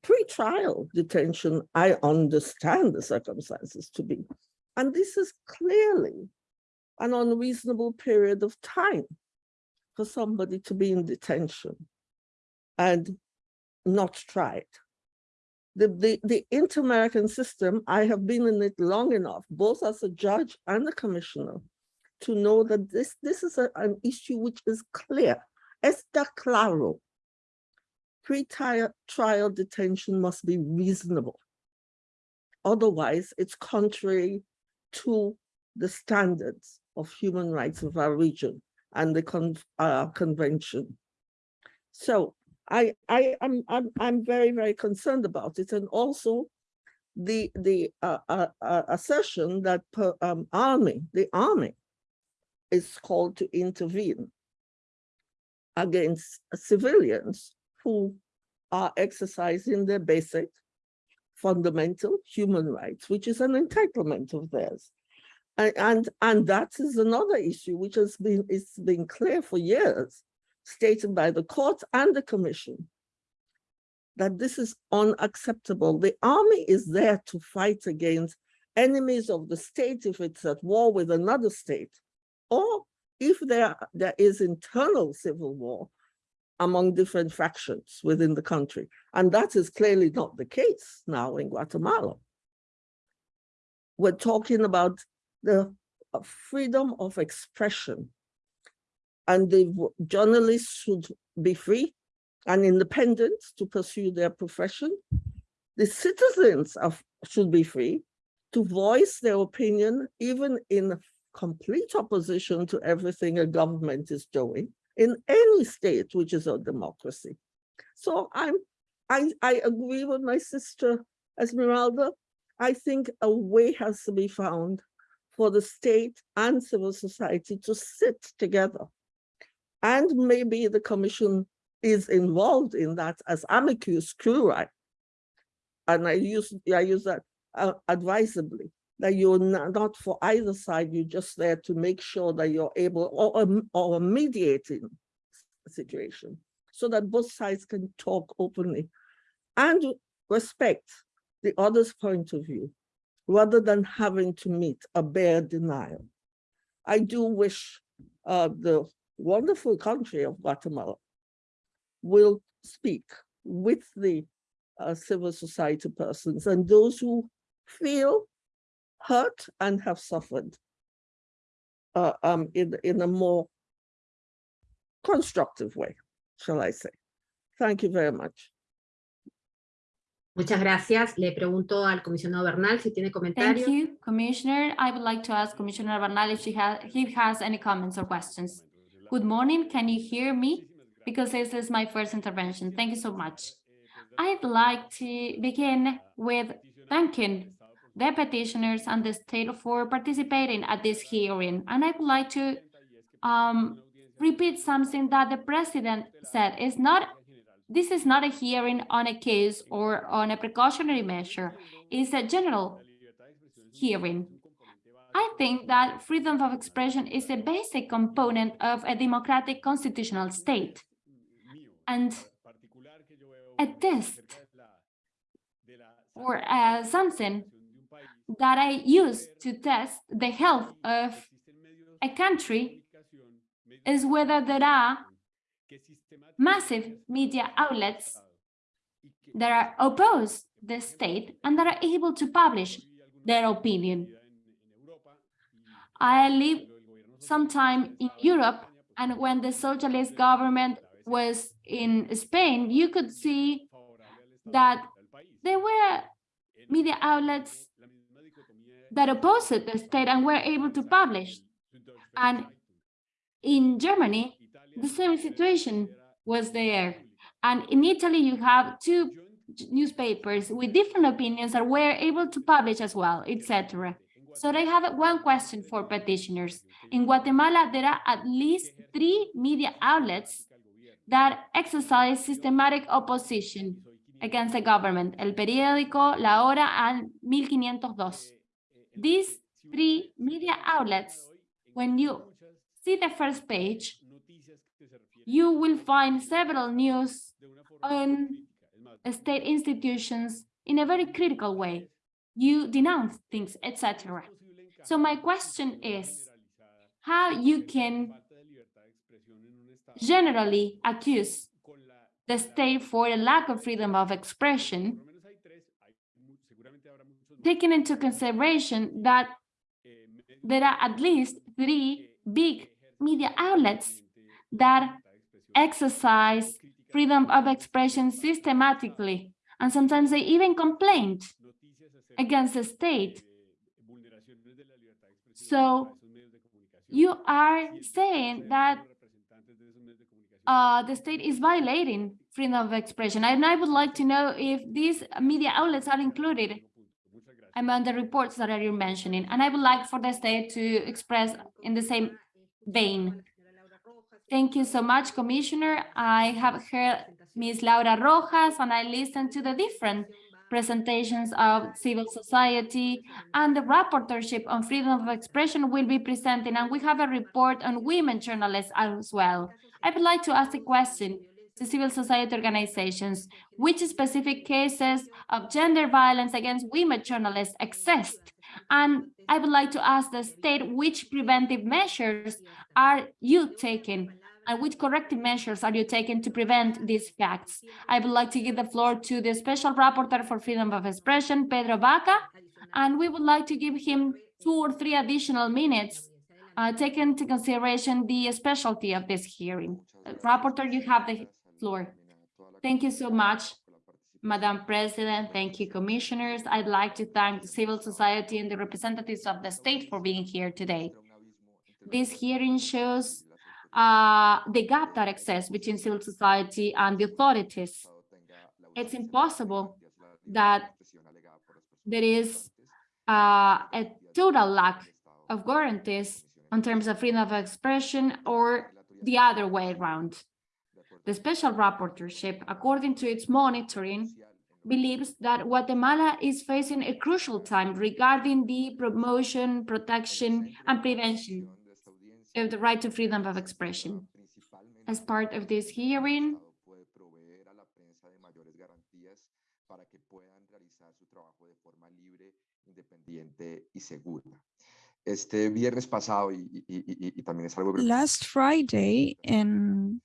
pre-trial detention, I understand the circumstances to be. And this is clearly an unreasonable period of time for somebody to be in detention and not tried. The, the, the inter-American system, I have been in it long enough, both as a judge and a commissioner, to know that this, this is a- an issue which is clear. Está claro. Pre-trial trial detention must be reasonable. Otherwise, it's contrary to the standards of human rights of our region and the con- uh, convention. So I, I, I'm, I'm, I'm very, very concerned about it. And also the the uh, uh, uh, assertion that per, um, army, the army, is called to intervene against civilians who are exercising their basic fundamental human rights, which is an entitlement of theirs. And, and, that is another issue which has been, it's been clear for years, stated by the court and the commission, that this is unacceptable. The army is there to fight against enemies of the state if it's at war with another state, or if there, there is internal civil war among different factions within the country. And that is clearly not the case now in Guatemala. We're talking about the freedom of expression and the journalists should be free and independent to pursue their profession. The citizens of, should be free to voice their opinion, even in complete opposition to everything a government is doing in any state which is a democracy. So I'm, I, I agree with my sister Esmeralda. I think a way has to be found for the state and civil society to sit together. And maybe the commission is involved in that as amicus curiae. And I use, I use that uh, advisably, that you're not, for either side, you're just there to make sure that you're able, or, or mediating situation, so that both sides can talk openly and respect the other's point of view, rather than having to meet a bare denial. I do wish uh, the wonderful country of Guatemala will speak with the uh, civil society persons and those who feel hurt and have suffered uh, um, in, in a more constructive way, shall I say. Thank you very much. Muchas gracias. Le pregunto al comisionado Bernal si tiene comentarios. Thank you, Commissioner. I would like to ask Commissioner Bernal if she has, he has any comments or questions. Good morning, can you hear me? Because this is my first intervention. Thank you so much. I'd like to begin with thanking the petitioners and the state for participating at this hearing. And I would like to um, repeat something that the president said. It's not, this is not a hearing on a case or on a precautionary measure. It's a general hearing. I think that freedom of expression is a basic component of a democratic constitutional state. And a test or uh, something that I use to test the health of a country is whether there are massive media outlets that are opposed the state and that are able to publish their opinion. I live sometime in Europe, and when the socialist government was in Spain, you could see that there were media outlets that opposed the state and were able to publish. And in Germany, the same situation was there. And in Italy, you have two newspapers with different opinions that were able to publish as well, etc. So I have one question for petitioners. In Guatemala, there are at least three media outlets that exercise systematic opposition against the government, El Periódico, La Hora, and 1502. These three media outlets, when you see the first page, you will find several news on state institutions in a very critical way. You denounce things, etc. So my question is how you can generally accuse the state for a lack of freedom of expression, taking into consideration that there are at least three big media outlets that exercise freedom of expression systematically, and sometimes they even complained against the state. So you are saying that uh, the state is violating freedom of expression. And I would like to know if these media outlets are included among the reports that you're mentioning, and I would like for the state to express in the same vein. Thank you so much, Commissioner. I have heard Ms. Laura Rojas, and I listened to the different presentations of civil society, and the rapporteurship on freedom of expression will be presenting, and we have a report on women journalists as well. I would like to ask a question to civil society organizations. Which specific cases of gender violence against women journalists exist? And I would like to ask the state which preventive measures are you taking and which corrective measures are you taking to prevent these facts? I would like to give the floor to the Special Rapporteur for Freedom of Expression, Pedro Vaca, and we would like to give him two or three additional minutes, uh, taking into consideration the specialty of this hearing. Uh, Rapporteur, you have the floor. Thank you so much, Madam President. Thank you, commissioners. I'd like to thank the civil society and the representatives of the state for being here today. This hearing shows uh, the gap that exists between civil society and the authorities. It's impossible that there is uh, a total lack of guarantees in terms of freedom of expression or the other way around. The special rapporteurship, according to its monitoring, believes that Guatemala is facing a crucial time regarding the promotion, protection, and prevention of the right to freedom of expression. As part of this hearing, Este viernes pasado, y, y, y, y también es algo que- Last Friday, in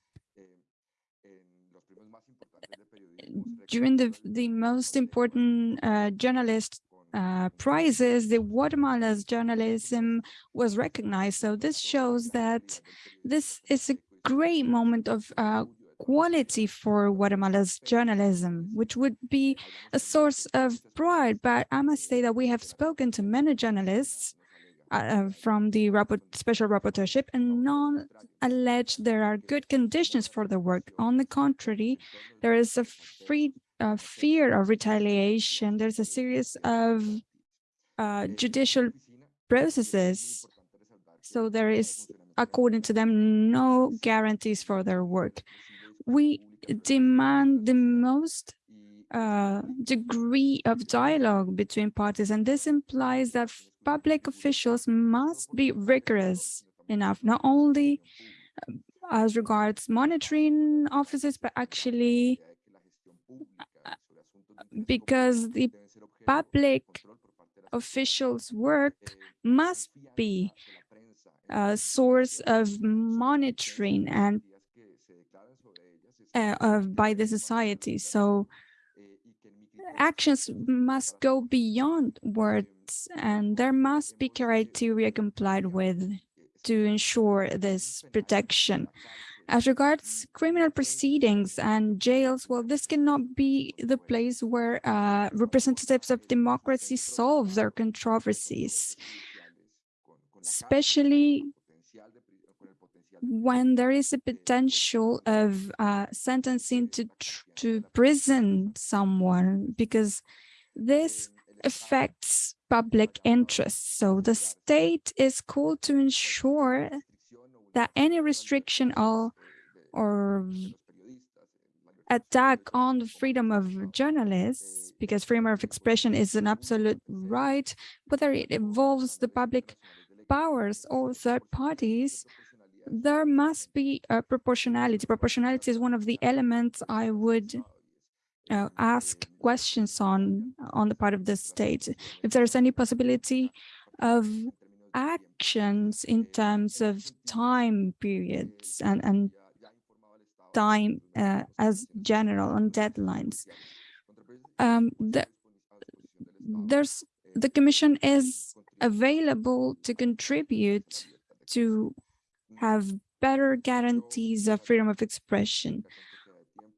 en los premios más importantes de periodismo se during the the most important uh, journalist uh, prizes, the Guatemala's journalism was recognized. So this shows that this is a great moment of uh, quality for Guatemala's journalism, which would be a source of pride. But I must say that we have spoken to many journalists uh, uh, from the special rapporteurship and none allege there are good conditions for their work. On the contrary, there is a free uh, fear of retaliation. There's a series of uh, judicial processes. So there is, according to them, no guarantees for their work. We demand the most uh, degree of dialogue between parties, and this implies that public officials must be rigorous enough, not only uh, as regards monitoring offices, but actually because the public officials' work must be a source of monitoring and uh, of by the society. So actions must go beyond words and there must be criteria complied with to ensure this protection. As regards criminal proceedings and jails, well, this cannot be the place where uh, representatives of democracy solve their controversies, especially when there is a potential of uh, sentencing to to prison someone, because this affects public interest. So the state is called to ensure that any restriction or, or attack on the freedom of journalists, because freedom of expression is an absolute right, whether it involves the public powers or third parties, there must be a proportionality. Proportionality is one of the elements I would uh, ask questions on on the part of the state. If there's any possibility of actions in terms of time periods and, and time uh, as general on deadlines. Um, the, there's the commission is available to contribute to have better guarantees of freedom of expression.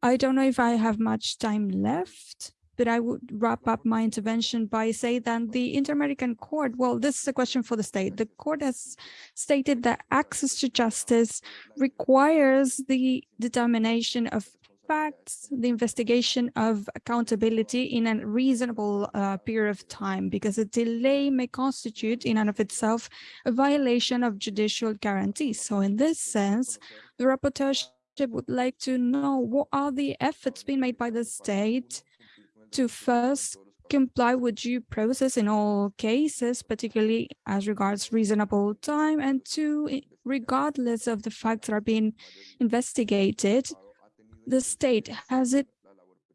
I don't know if I have much time left, but I would wrap up my intervention by saying that the Inter-American Court, well, this is a question for the state. The court has stated that access to justice requires the determination of facts, the investigation of accountability in a reasonable uh, period of time, because a delay may constitute in and of itself a violation of judicial guarantees. So in this sense, the rapporteur would like to know what are the efforts being made by the state to first comply with due process in all cases, particularly as regards reasonable time, and two, regardless of the facts that are being investigated, the state has it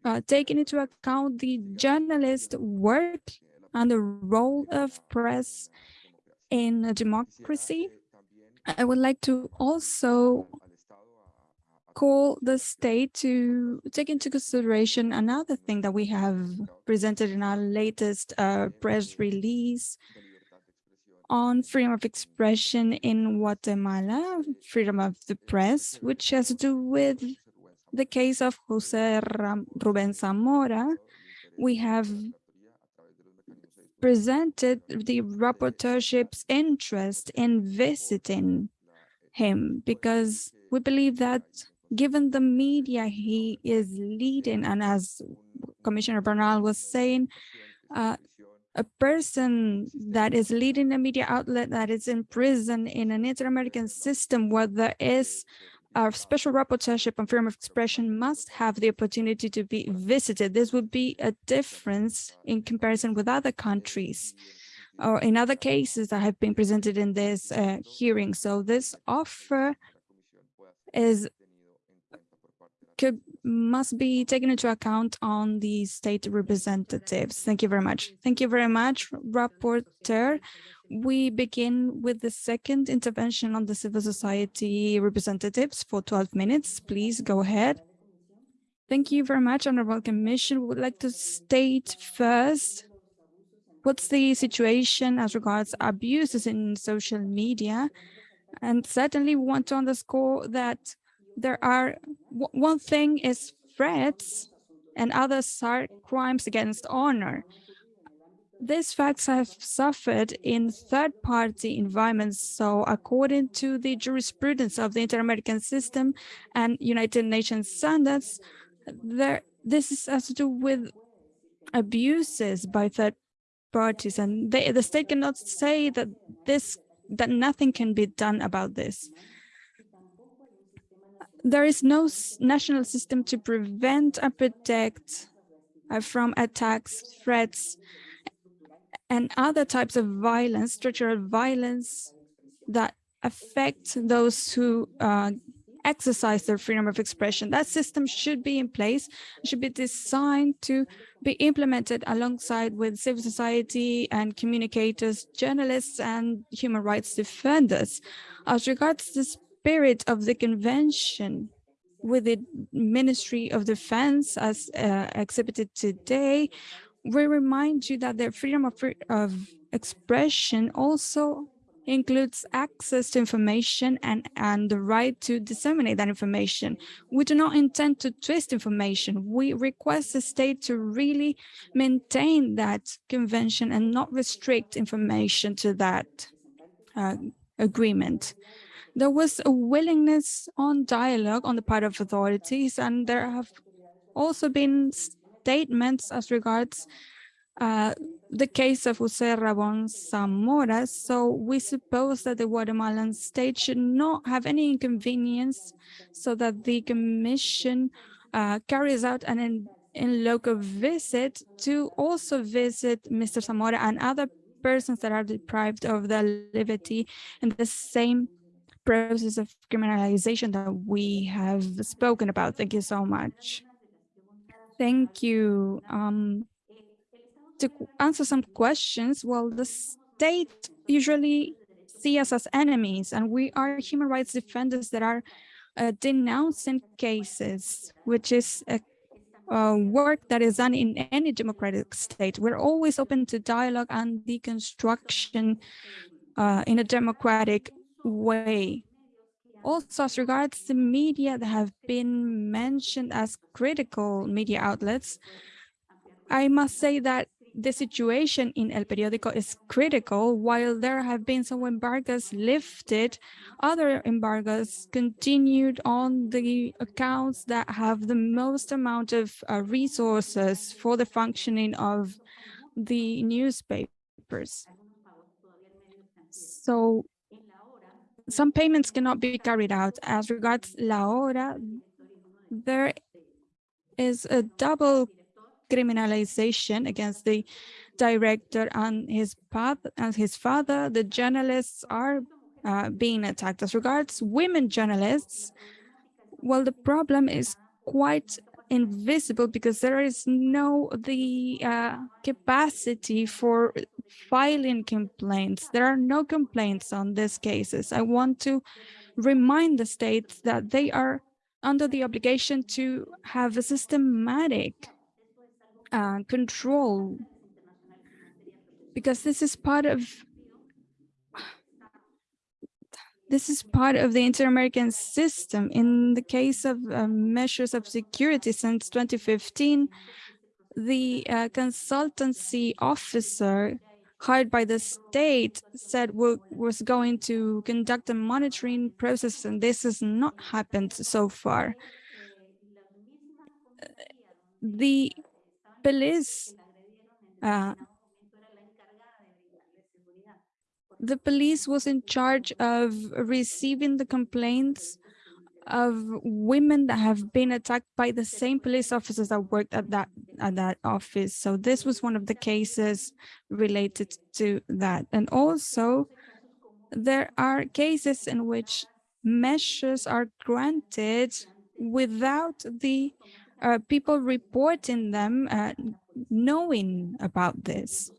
uh, taken into account the journalist work and the role of press in a democracy. I would like to also call the state to take into consideration another thing that we have presented in our latest uh, press release on freedom of expression in Guatemala, freedom of the press, which has to do with the case of Jose Ram Ruben Zamora. We have presented the rapporteurship's interest in visiting him because we believe that given the media he is leading, and as Commissioner Bernal was saying, uh, a person that is leading a media outlet that is in prison in an inter-American system where there is a special rapporteurship on freedom of expression must have the opportunity to be visited. This would be a difference in comparison with other countries or in other cases that have been presented in this uh, hearing. So this offer is could must be taken into account on the state representatives. Thank you very much. Thank you very much, Rapporteur. We begin with the second intervention on the civil society representatives for 12 minutes. Please go ahead. Thank you very much, Honorable Commission. We would like to state first what's the situation as regards abuses in social media. And certainly we want to underscore that there are one thing is threats and others are crimes against honor. These facts have suffered in third-party environments. So according to the jurisprudence of the Inter-American system and United Nations standards, there this is, has to do with abuses by third parties, and they, the state cannot say that this that nothing can be done about this there is no national system to prevent and protect uh, from attacks, threats, and other types of violence, structural violence that affect those who uh, exercise their freedom of expression. That system should be in place, should be designed to be implemented alongside with civil society and communicators, journalists, and human rights defenders. As regards this spirit of the convention with the Ministry of Defense as uh, exhibited today, we remind you that the freedom of, of expression also includes access to information and, and the right to disseminate that information. We do not intend to twist information. We request the state to really maintain that convention and not restrict information to that uh, agreement there was a willingness on dialogue on the part of authorities, and there have also been statements as regards uh, the case of Jose Ramon Zamora. So we suppose that the Guatemalan state should not have any inconvenience so that the commission uh, carries out an in, in local visit to also visit Mr. Zamora and other persons that are deprived of their liberty in the same process of criminalization that we have spoken about. Thank you so much. Thank you. Um, to answer some questions, well, the state usually see us as enemies, and we are human rights defenders that are uh, denouncing cases, which is a uh, work that is done in any democratic state. We're always open to dialogue and deconstruction uh, in a democratic way. Also, as regards the media that have been mentioned as critical media outlets, I must say that the situation in El Periódico is critical. While there have been some embargoes lifted, other embargoes continued on the accounts that have the most amount of uh, resources for the functioning of the newspapers. So some payments cannot be carried out. As regards La Hora, there is a double criminalization against the director and his father and his father. The journalists are uh, being attacked. As regards women journalists, well, the problem is quite invisible because there is no the uh, capacity for filing complaints. There are no complaints on these cases. I want to remind the states that they are under the obligation to have a systematic uh, control because this is part of this is part of the inter-American system. In the case of uh, measures of security since 2015, the uh, consultancy officer hired by the state said was going to conduct a monitoring process, and this has not happened so far. The police uh, the police was in charge of receiving the complaints of women that have been attacked by the same police officers that worked at that at that office. So this was one of the cases related to that. And also there are cases in which measures are granted without the uh, people reporting them uh, knowing about this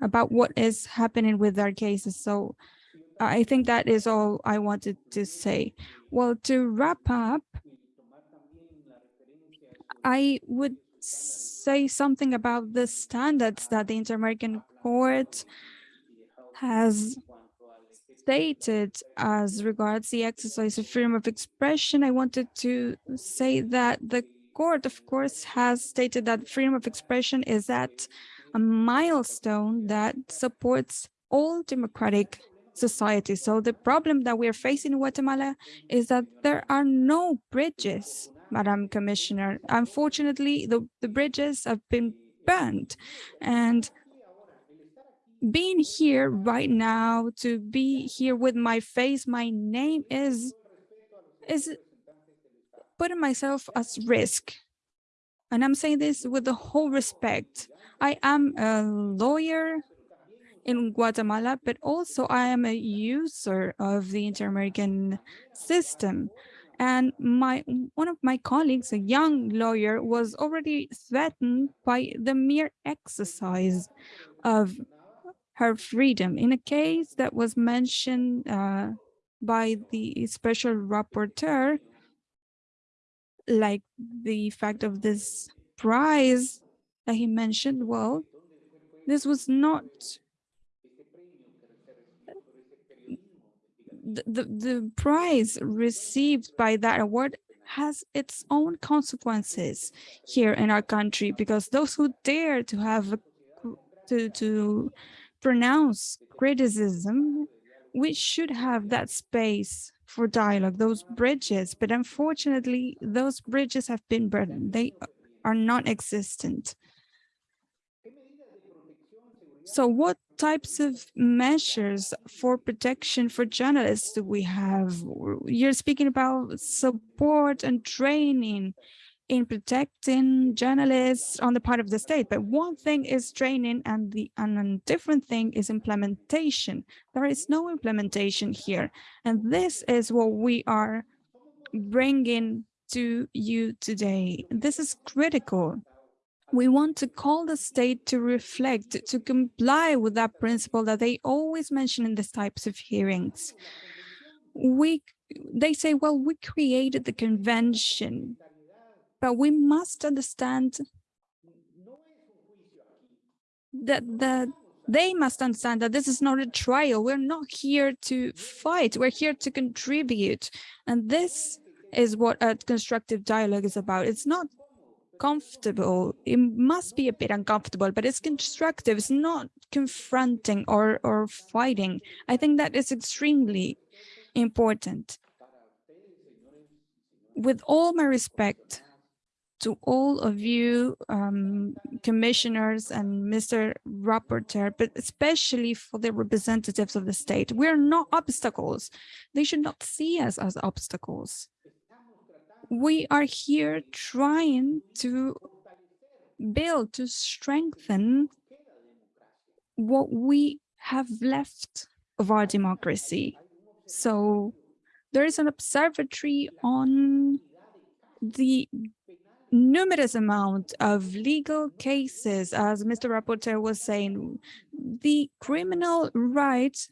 about what is happening with their cases. So I think that is all I wanted to say. Well, to wrap up, I would say something about the standards that the Inter-American Court has stated as regards the exercise of freedom of expression. I wanted to say that the court, of course, has stated that freedom of expression is at a milestone that supports all democratic societies. So the problem that we're facing in Guatemala is that there are no bridges, Madam Commissioner. Unfortunately, the, the bridges have been burned. And being here right now, to be here with my face, my name is, is putting myself at risk. And I'm saying this with the whole respect. I am a lawyer in Guatemala, but also I am a user of the inter-American system. And my one of my colleagues, a young lawyer, was already threatened by the mere exercise of her freedom in a case that was mentioned uh, by the special rapporteur, like the fact of this prize that he mentioned, well, this was not the, the, prize received by that award has its own consequences here in our country because those who dare to have a, to to pronounce criticism we should have that space for dialogue those bridges. But unfortunately those bridges have been burned. They are not existent so what types of measures for protection for journalists do we have? You're speaking about support and training in protecting journalists on the part of the state. But one thing is training and the and a different thing is implementation. There is no implementation here. And this is what we are bringing to you today. This is critical we want to call the state to reflect, to comply with that principle that they always mention in these types of hearings. We, they say, well, we created the convention, but we must understand that, that they must understand that this is not a trial. We're not here to fight. We're here to contribute. And this is what a constructive dialogue is about. It's not uncomfortable. It must be a bit uncomfortable, but it's constructive. It's not confronting or, or fighting. I think that is extremely important. With all my respect to all of you um, commissioners and Mr. Rapporteur, but especially for the representatives of the state, we're not obstacles. They should not see us as obstacles we are here trying to build, to strengthen what we have left of our democracy. So there is an observatory on the numerous amount of legal cases, as Mr. Rapporteur was saying, the criminal rights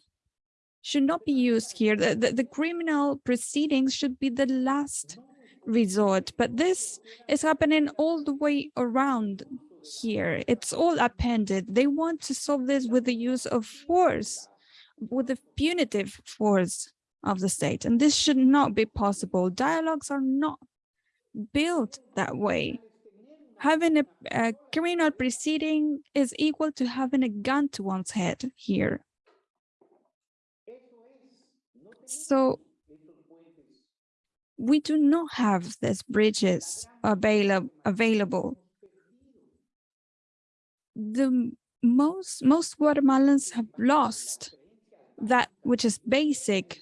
should not be used here. The, the, the criminal proceedings should be the last resort, but this is happening all the way around here. It's all appended. They want to solve this with the use of force, with the punitive force of the state. And this should not be possible. Dialogues are not built that way. Having a, a criminal proceeding is equal to having a gun to one's head here. So we do not have these bridges available available. The most most Guatemalans have lost that which is basic.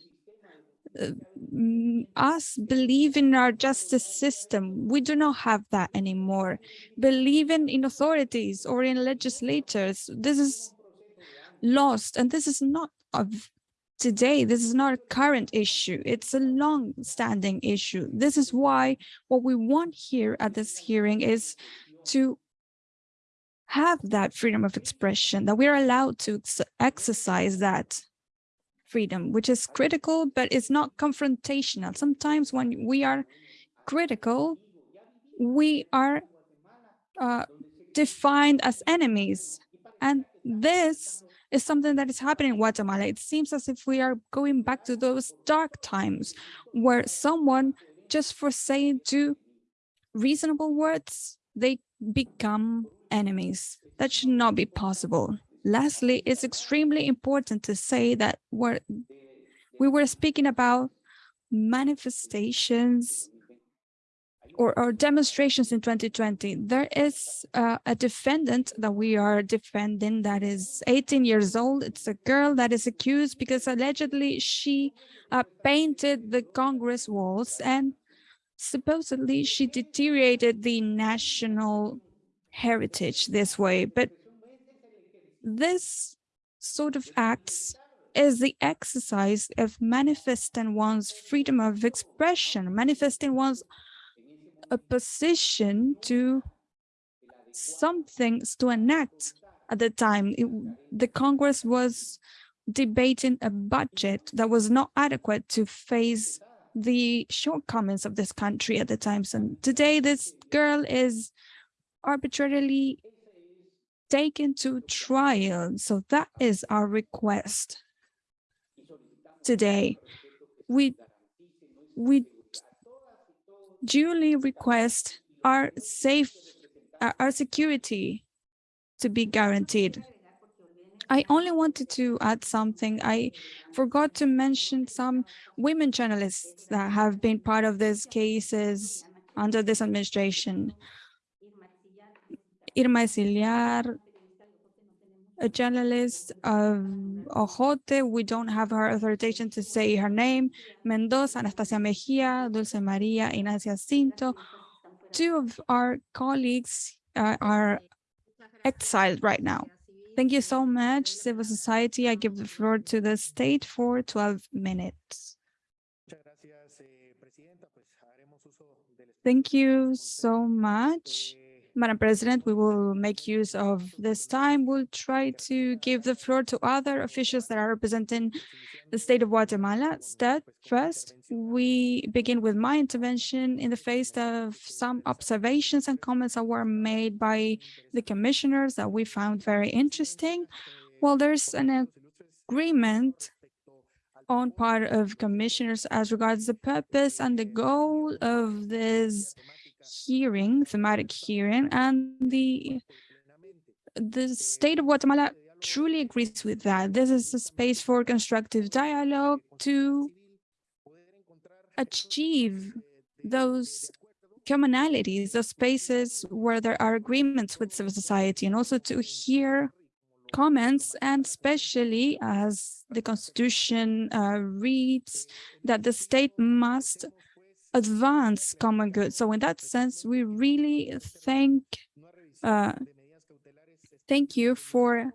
Uh, us believe in our justice system. We do not have that anymore. Believing in authorities or in legislators, this is lost. And this is not of today. This is not a current issue. It's a long-standing issue. This is why what we want here at this hearing is to have that freedom of expression, that we're allowed to ex exercise that freedom, which is critical, but it's not confrontational. Sometimes when we are critical, we are uh, defined as enemies. And this is something that is happening in Guatemala. It seems as if we are going back to those dark times where someone, just for saying two reasonable words, they become enemies. That should not be possible. Lastly, it's extremely important to say that we're, we were speaking about manifestations or, or demonstrations in 2020, there is uh, a defendant that we are defending that is 18 years old. It's a girl that is accused because allegedly she uh, painted the Congress walls and supposedly she deteriorated the national heritage this way. But this sort of acts is the exercise of manifesting one's freedom of expression, manifesting one's a position to some things to enact at the time. It, the Congress was debating a budget that was not adequate to face the shortcomings of this country at the time. So today, this girl is arbitrarily taken to trial. So that is our request today. We we duly request our safe, our security to be guaranteed. I only wanted to add something. I forgot to mention some women journalists that have been part of these cases under this administration. Irma Exiliar, a journalist of Ojote. We don't have her authorization to say her name. Mendoza, Anastasia Mejia, Dulce Maria, Inacia Cinto. Two of our colleagues uh, are exiled right now. Thank you so much, civil society. I give the floor to the state for 12 minutes. Thank you so much. Madam President, we will make use of this time. We'll try to give the floor to other officials that are representing the state of Guatemala. First, we begin with my intervention in the face of some observations and comments that were made by the commissioners that we found very interesting. Well, there's an agreement on part of commissioners as regards the purpose and the goal of this hearing, thematic hearing, and the the state of Guatemala truly agrees with that. This is a space for constructive dialogue to achieve those commonalities, those spaces where there are agreements with civil society, and also to hear comments, and especially as the Constitution uh, reads that the state must advance common good. So in that sense, we really thank uh, thank you for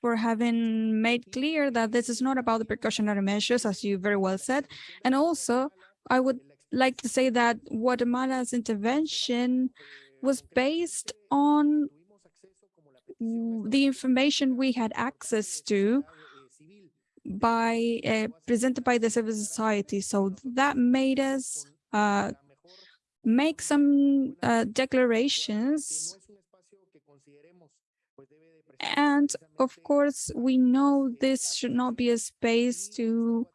for having made clear that this is not about the precautionary measures, as you very well said. And also, I would like to say that Guatemala's intervention was based on the information we had access to by uh, presented by the civil society. So that made us uh, make some uh, declarations. And of course, we know this should not be a space to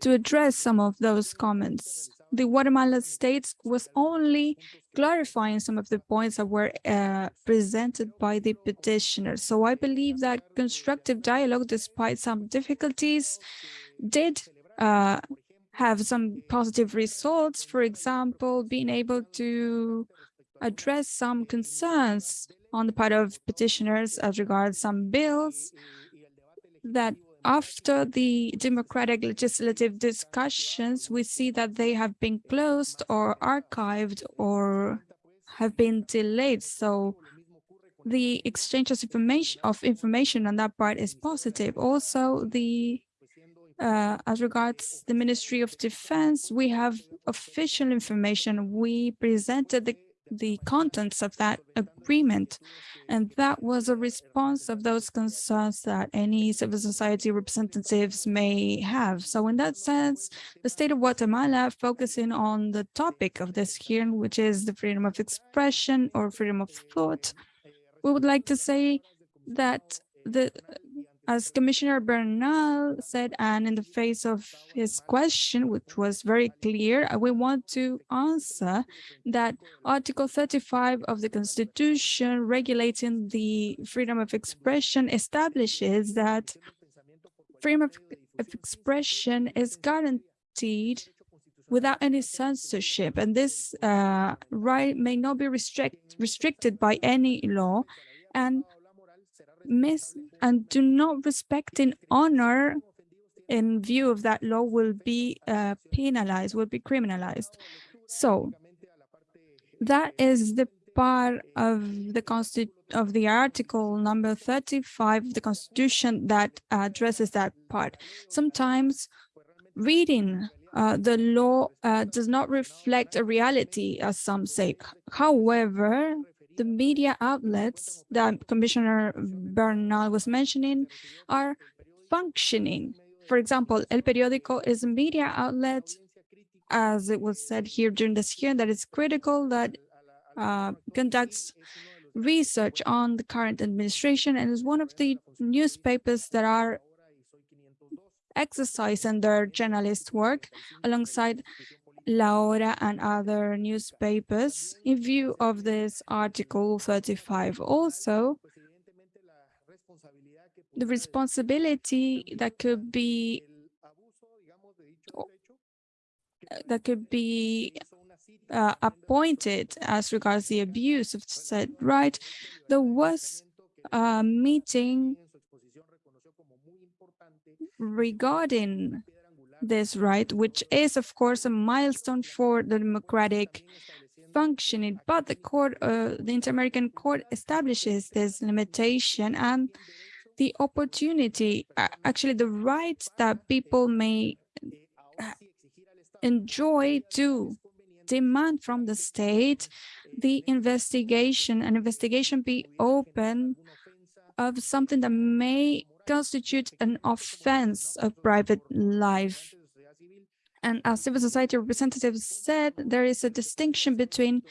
to address some of those comments. The Guatemala state was only clarifying some of the points that were uh, presented by the petitioner. So I believe that constructive dialogue, despite some difficulties, did uh, have some positive results. For example, being able to address some concerns on the part of petitioners as regards some bills that after the democratic legislative discussions, we see that they have been closed or archived or have been delayed. So the exchange of information of information on that part is positive. Also, the uh, as regards the Ministry of Defense, we have official information. We presented the the contents of that agreement. And that was a response of those concerns that any civil society representatives may have. So in that sense, the state of Guatemala focusing on the topic of this hearing, which is the freedom of expression or freedom of thought, we would like to say that the as Commissioner Bernal said, and in the face of his question, which was very clear, uh, we want to answer that Article 35 of the Constitution regulating the freedom of expression establishes that freedom of, of expression is guaranteed without any censorship, and this uh, right may not be restrict, restricted by any law, and miss and do not respect in honor in view of that law will be uh, penalized, will be criminalized. So that is the part of the of the article number 35 of the constitution that addresses that part. Sometimes reading uh, the law uh, does not reflect a reality, as some say. However, the media outlets that Commissioner Bernal was mentioning are functioning. For example, El Periódico is a media outlet, as it was said here during this hearing, that is critical, that uh, conducts research on the current administration and is one of the newspapers that are exercising their journalist work alongside La Hora and other newspapers in view of this Article 35. Also, the responsibility that could be that could be uh, appointed as regards the abuse of said right, there was a meeting regarding this right, which is, of course, a milestone for the democratic functioning. But the court, uh, the Inter-American Court establishes this limitation and the opportunity, uh, actually the right that people may uh, enjoy to demand from the state the investigation, an investigation be open of something that may constitute an offense of private life. And as civil society representatives said, there is a distinction between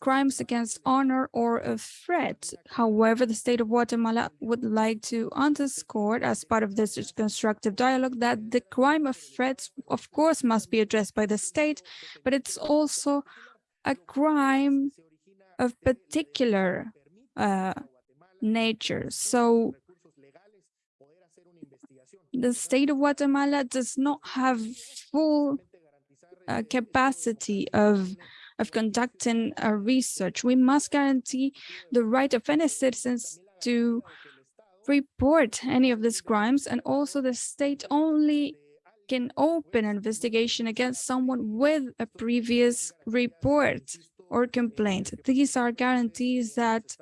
crimes against honor or a threat. However, the state of Guatemala would like to underscore as part of this constructive dialogue that the crime of threats, of course, must be addressed by the state, but it's also a crime of particular uh, nature. So the state of Guatemala does not have full uh, capacity of of conducting a research. We must guarantee the right of any citizens to report any of these crimes and also the state only can open an investigation against someone with a previous report or complaint. These are guarantees that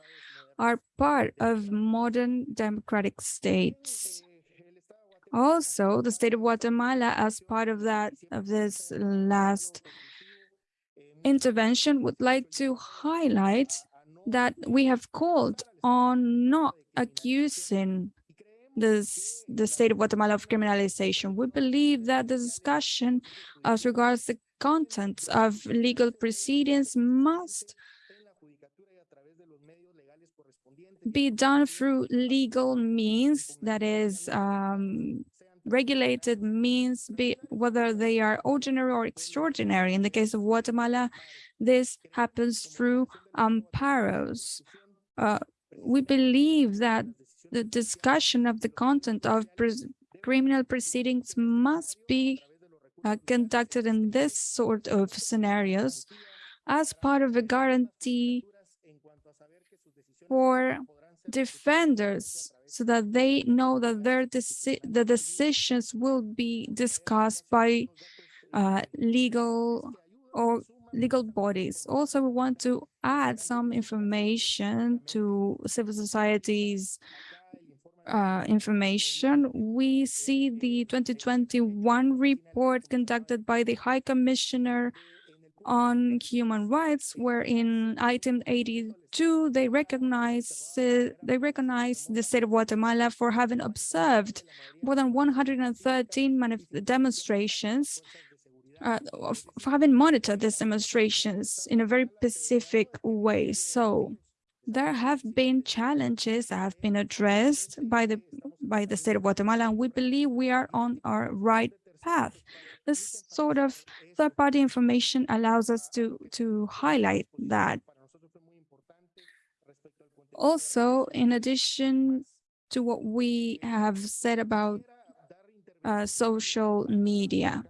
are part of modern democratic states. Also, the state of Guatemala, as part of that of this last intervention, would like to highlight that we have called on not accusing this, the state of Guatemala of criminalization. We believe that the discussion as regards the contents of legal proceedings must be done through legal means, that is, um, regulated means, be whether they are ordinary or extraordinary. In the case of Guatemala, this happens through amparos. Uh, we believe that the discussion of the content of criminal proceedings must be uh, conducted in this sort of scenarios as part of a guarantee for defenders so that they know that their deci the decisions will be discussed by uh, legal or legal bodies. Also, we want to add some information to civil society's uh, information. We see the 2021 report conducted by the High Commissioner on human rights, where in item 82, they recognize uh, they recognize the state of Guatemala for having observed more than 113 demonstrations, uh, for having monitored these demonstrations in a very specific way. So there have been challenges that have been addressed by the by the state of Guatemala, and we believe we are on our right path. This sort of third-party information allows us to, to highlight that. Also, in addition to what we have said about uh, social media,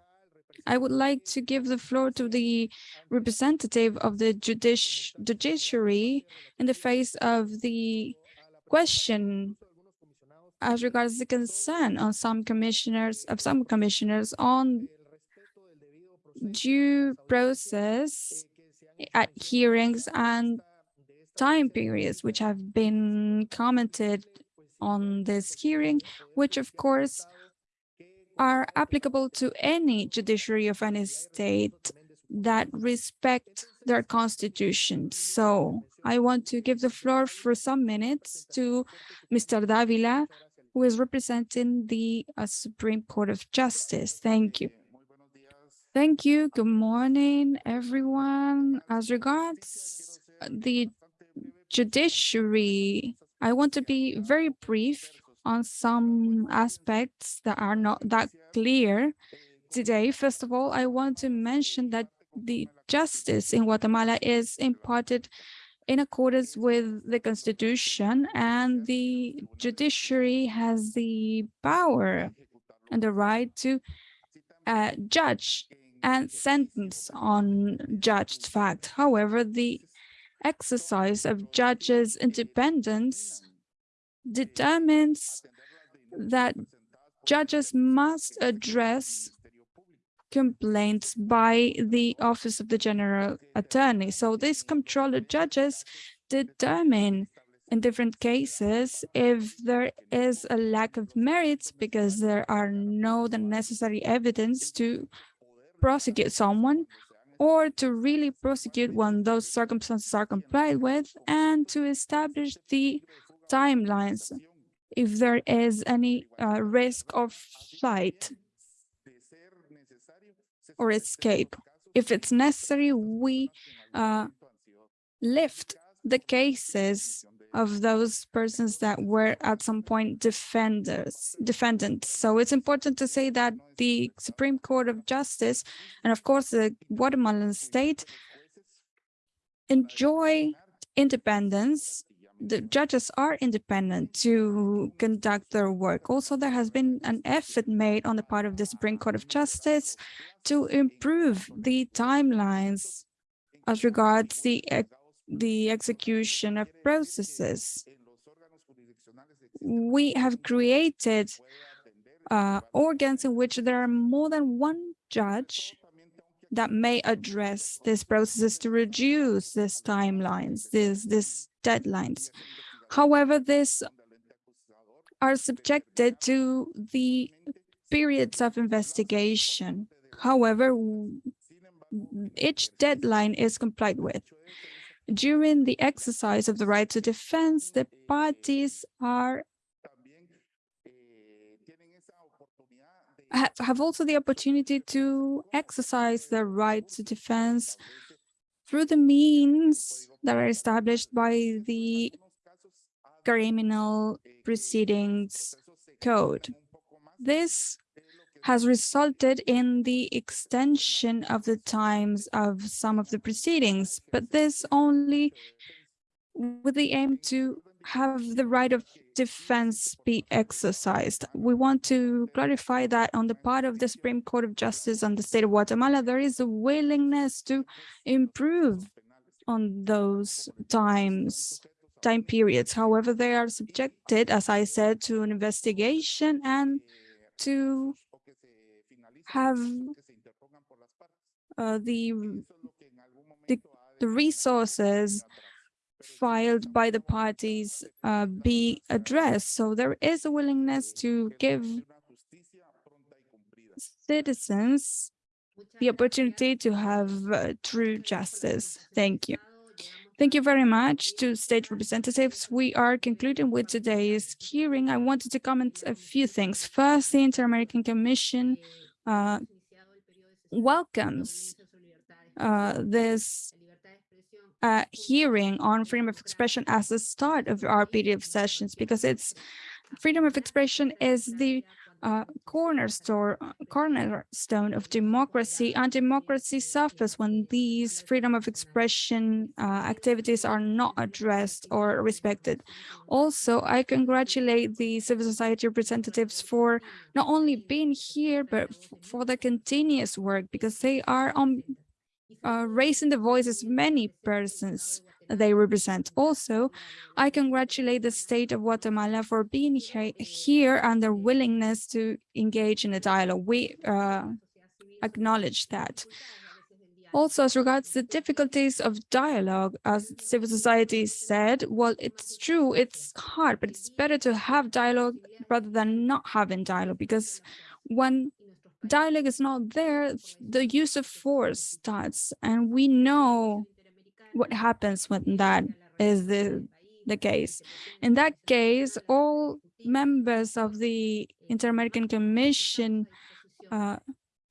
I would like to give the floor to the representative of the judici judiciary in the face of the question as regards the concern on some commissioners of some commissioners on due process at hearings and time periods which have been commented on this hearing, which of course are applicable to any judiciary of any state that respect their constitution. So I want to give the floor for some minutes to Mr. Davila, who is representing the uh, Supreme Court of Justice. Thank you. Thank you. Good morning, everyone. As regards the judiciary, I want to be very brief on some aspects that are not that clear today. First of all, I want to mention that the justice in Guatemala is imparted in accordance with the constitution and the judiciary has the power and the right to uh, judge and sentence on judged fact. However, the exercise of judges' independence determines that judges must address complaints by the Office of the General Attorney. So these comptroller judges determine in different cases if there is a lack of merits because there are no the necessary evidence to prosecute someone or to really prosecute when those circumstances are complied with and to establish the timelines if there is any uh, risk of flight or escape. If it's necessary, we uh, lift the cases of those persons that were at some point defenders, defendants. So it's important to say that the Supreme Court of Justice and of course the Guatemalan state enjoy independence. The judges are independent to conduct their work. Also, there has been an effort made on the part of the Supreme Court of Justice to improve the timelines as regards the, the execution of processes. We have created uh, organs in which there are more than one judge that may address these processes to reduce these timelines, these, these deadlines. However, these are subjected to the periods of investigation. However, each deadline is complied with. During the exercise of the right to defense, the parties are have also the opportunity to exercise their right to defense through the means that are established by the criminal proceedings code. This has resulted in the extension of the times of some of the proceedings, but this only with the aim to have the right of defense be exercised. We want to clarify that on the part of the Supreme Court of Justice and the state of Guatemala, there is a willingness to improve on those times, time periods. However, they are subjected, as I said, to an investigation and to have uh, the, the the resources filed by the parties uh, be addressed. So there is a willingness to give citizens the opportunity to have uh, true justice. Thank you. Thank you very much to state representatives. We are concluding with today's hearing. I wanted to comment a few things. First, the Inter-American Commission uh, welcomes uh, this uh, hearing on freedom of expression as the start of our of sessions because it's freedom of expression is the uh, cornerstone cornerstone of democracy. And democracy suffers when these freedom of expression uh, activities are not addressed or respected. Also i congratulate the civil society representatives for not only being here but for the continuous work because they are on uh, raising the voices of many persons they represent. Also, I congratulate the state of Guatemala for being he here and their willingness to engage in a dialogue. We uh, acknowledge that. Also, as regards the difficulties of dialogue, as civil society said, well, it's true, it's hard, but it's better to have dialogue rather than not having dialogue, because when dialogue is not there, the use of force starts, and we know what happens when that is the, the case. In that case, all members of the Inter-American Commission uh,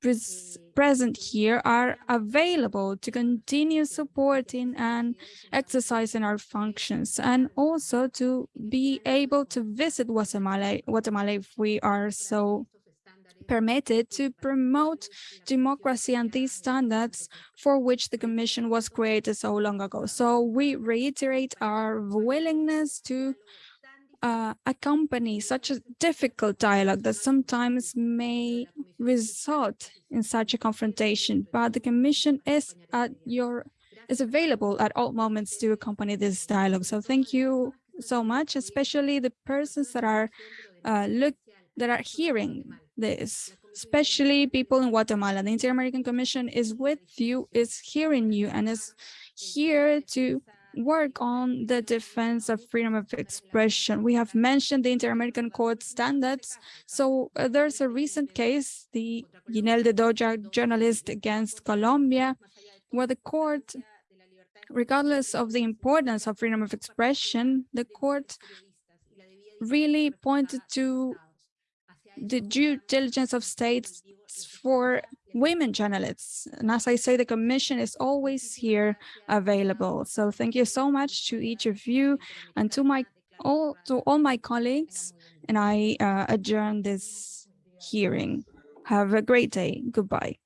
pres present here are available to continue supporting and exercising our functions and also to be able to visit Guatemala, Guatemala if we are so permitted to promote democracy and these standards for which the Commission was created so long ago. So we reiterate our willingness to uh, accompany such a difficult dialogue that sometimes may result in such a confrontation, but the Commission is at your is available at all moments to accompany this dialogue. So thank you so much, especially the persons that are uh, look that are hearing this, especially people in Guatemala. The Inter-American Commission is with you, is hearing you, and is here to work on the defense of freedom of expression. We have mentioned the Inter-American Court standards. So uh, there's a recent case, the Jineth Bedoya journalist against Colombia, where the court, regardless of the importance of freedom of expression, the court really pointed to the due diligence of states for women journalists. And as I say, the commission is always here available. So thank you so much to each of you and to my all to all my colleagues. And I uh, adjourn this hearing. Have a great day. Goodbye.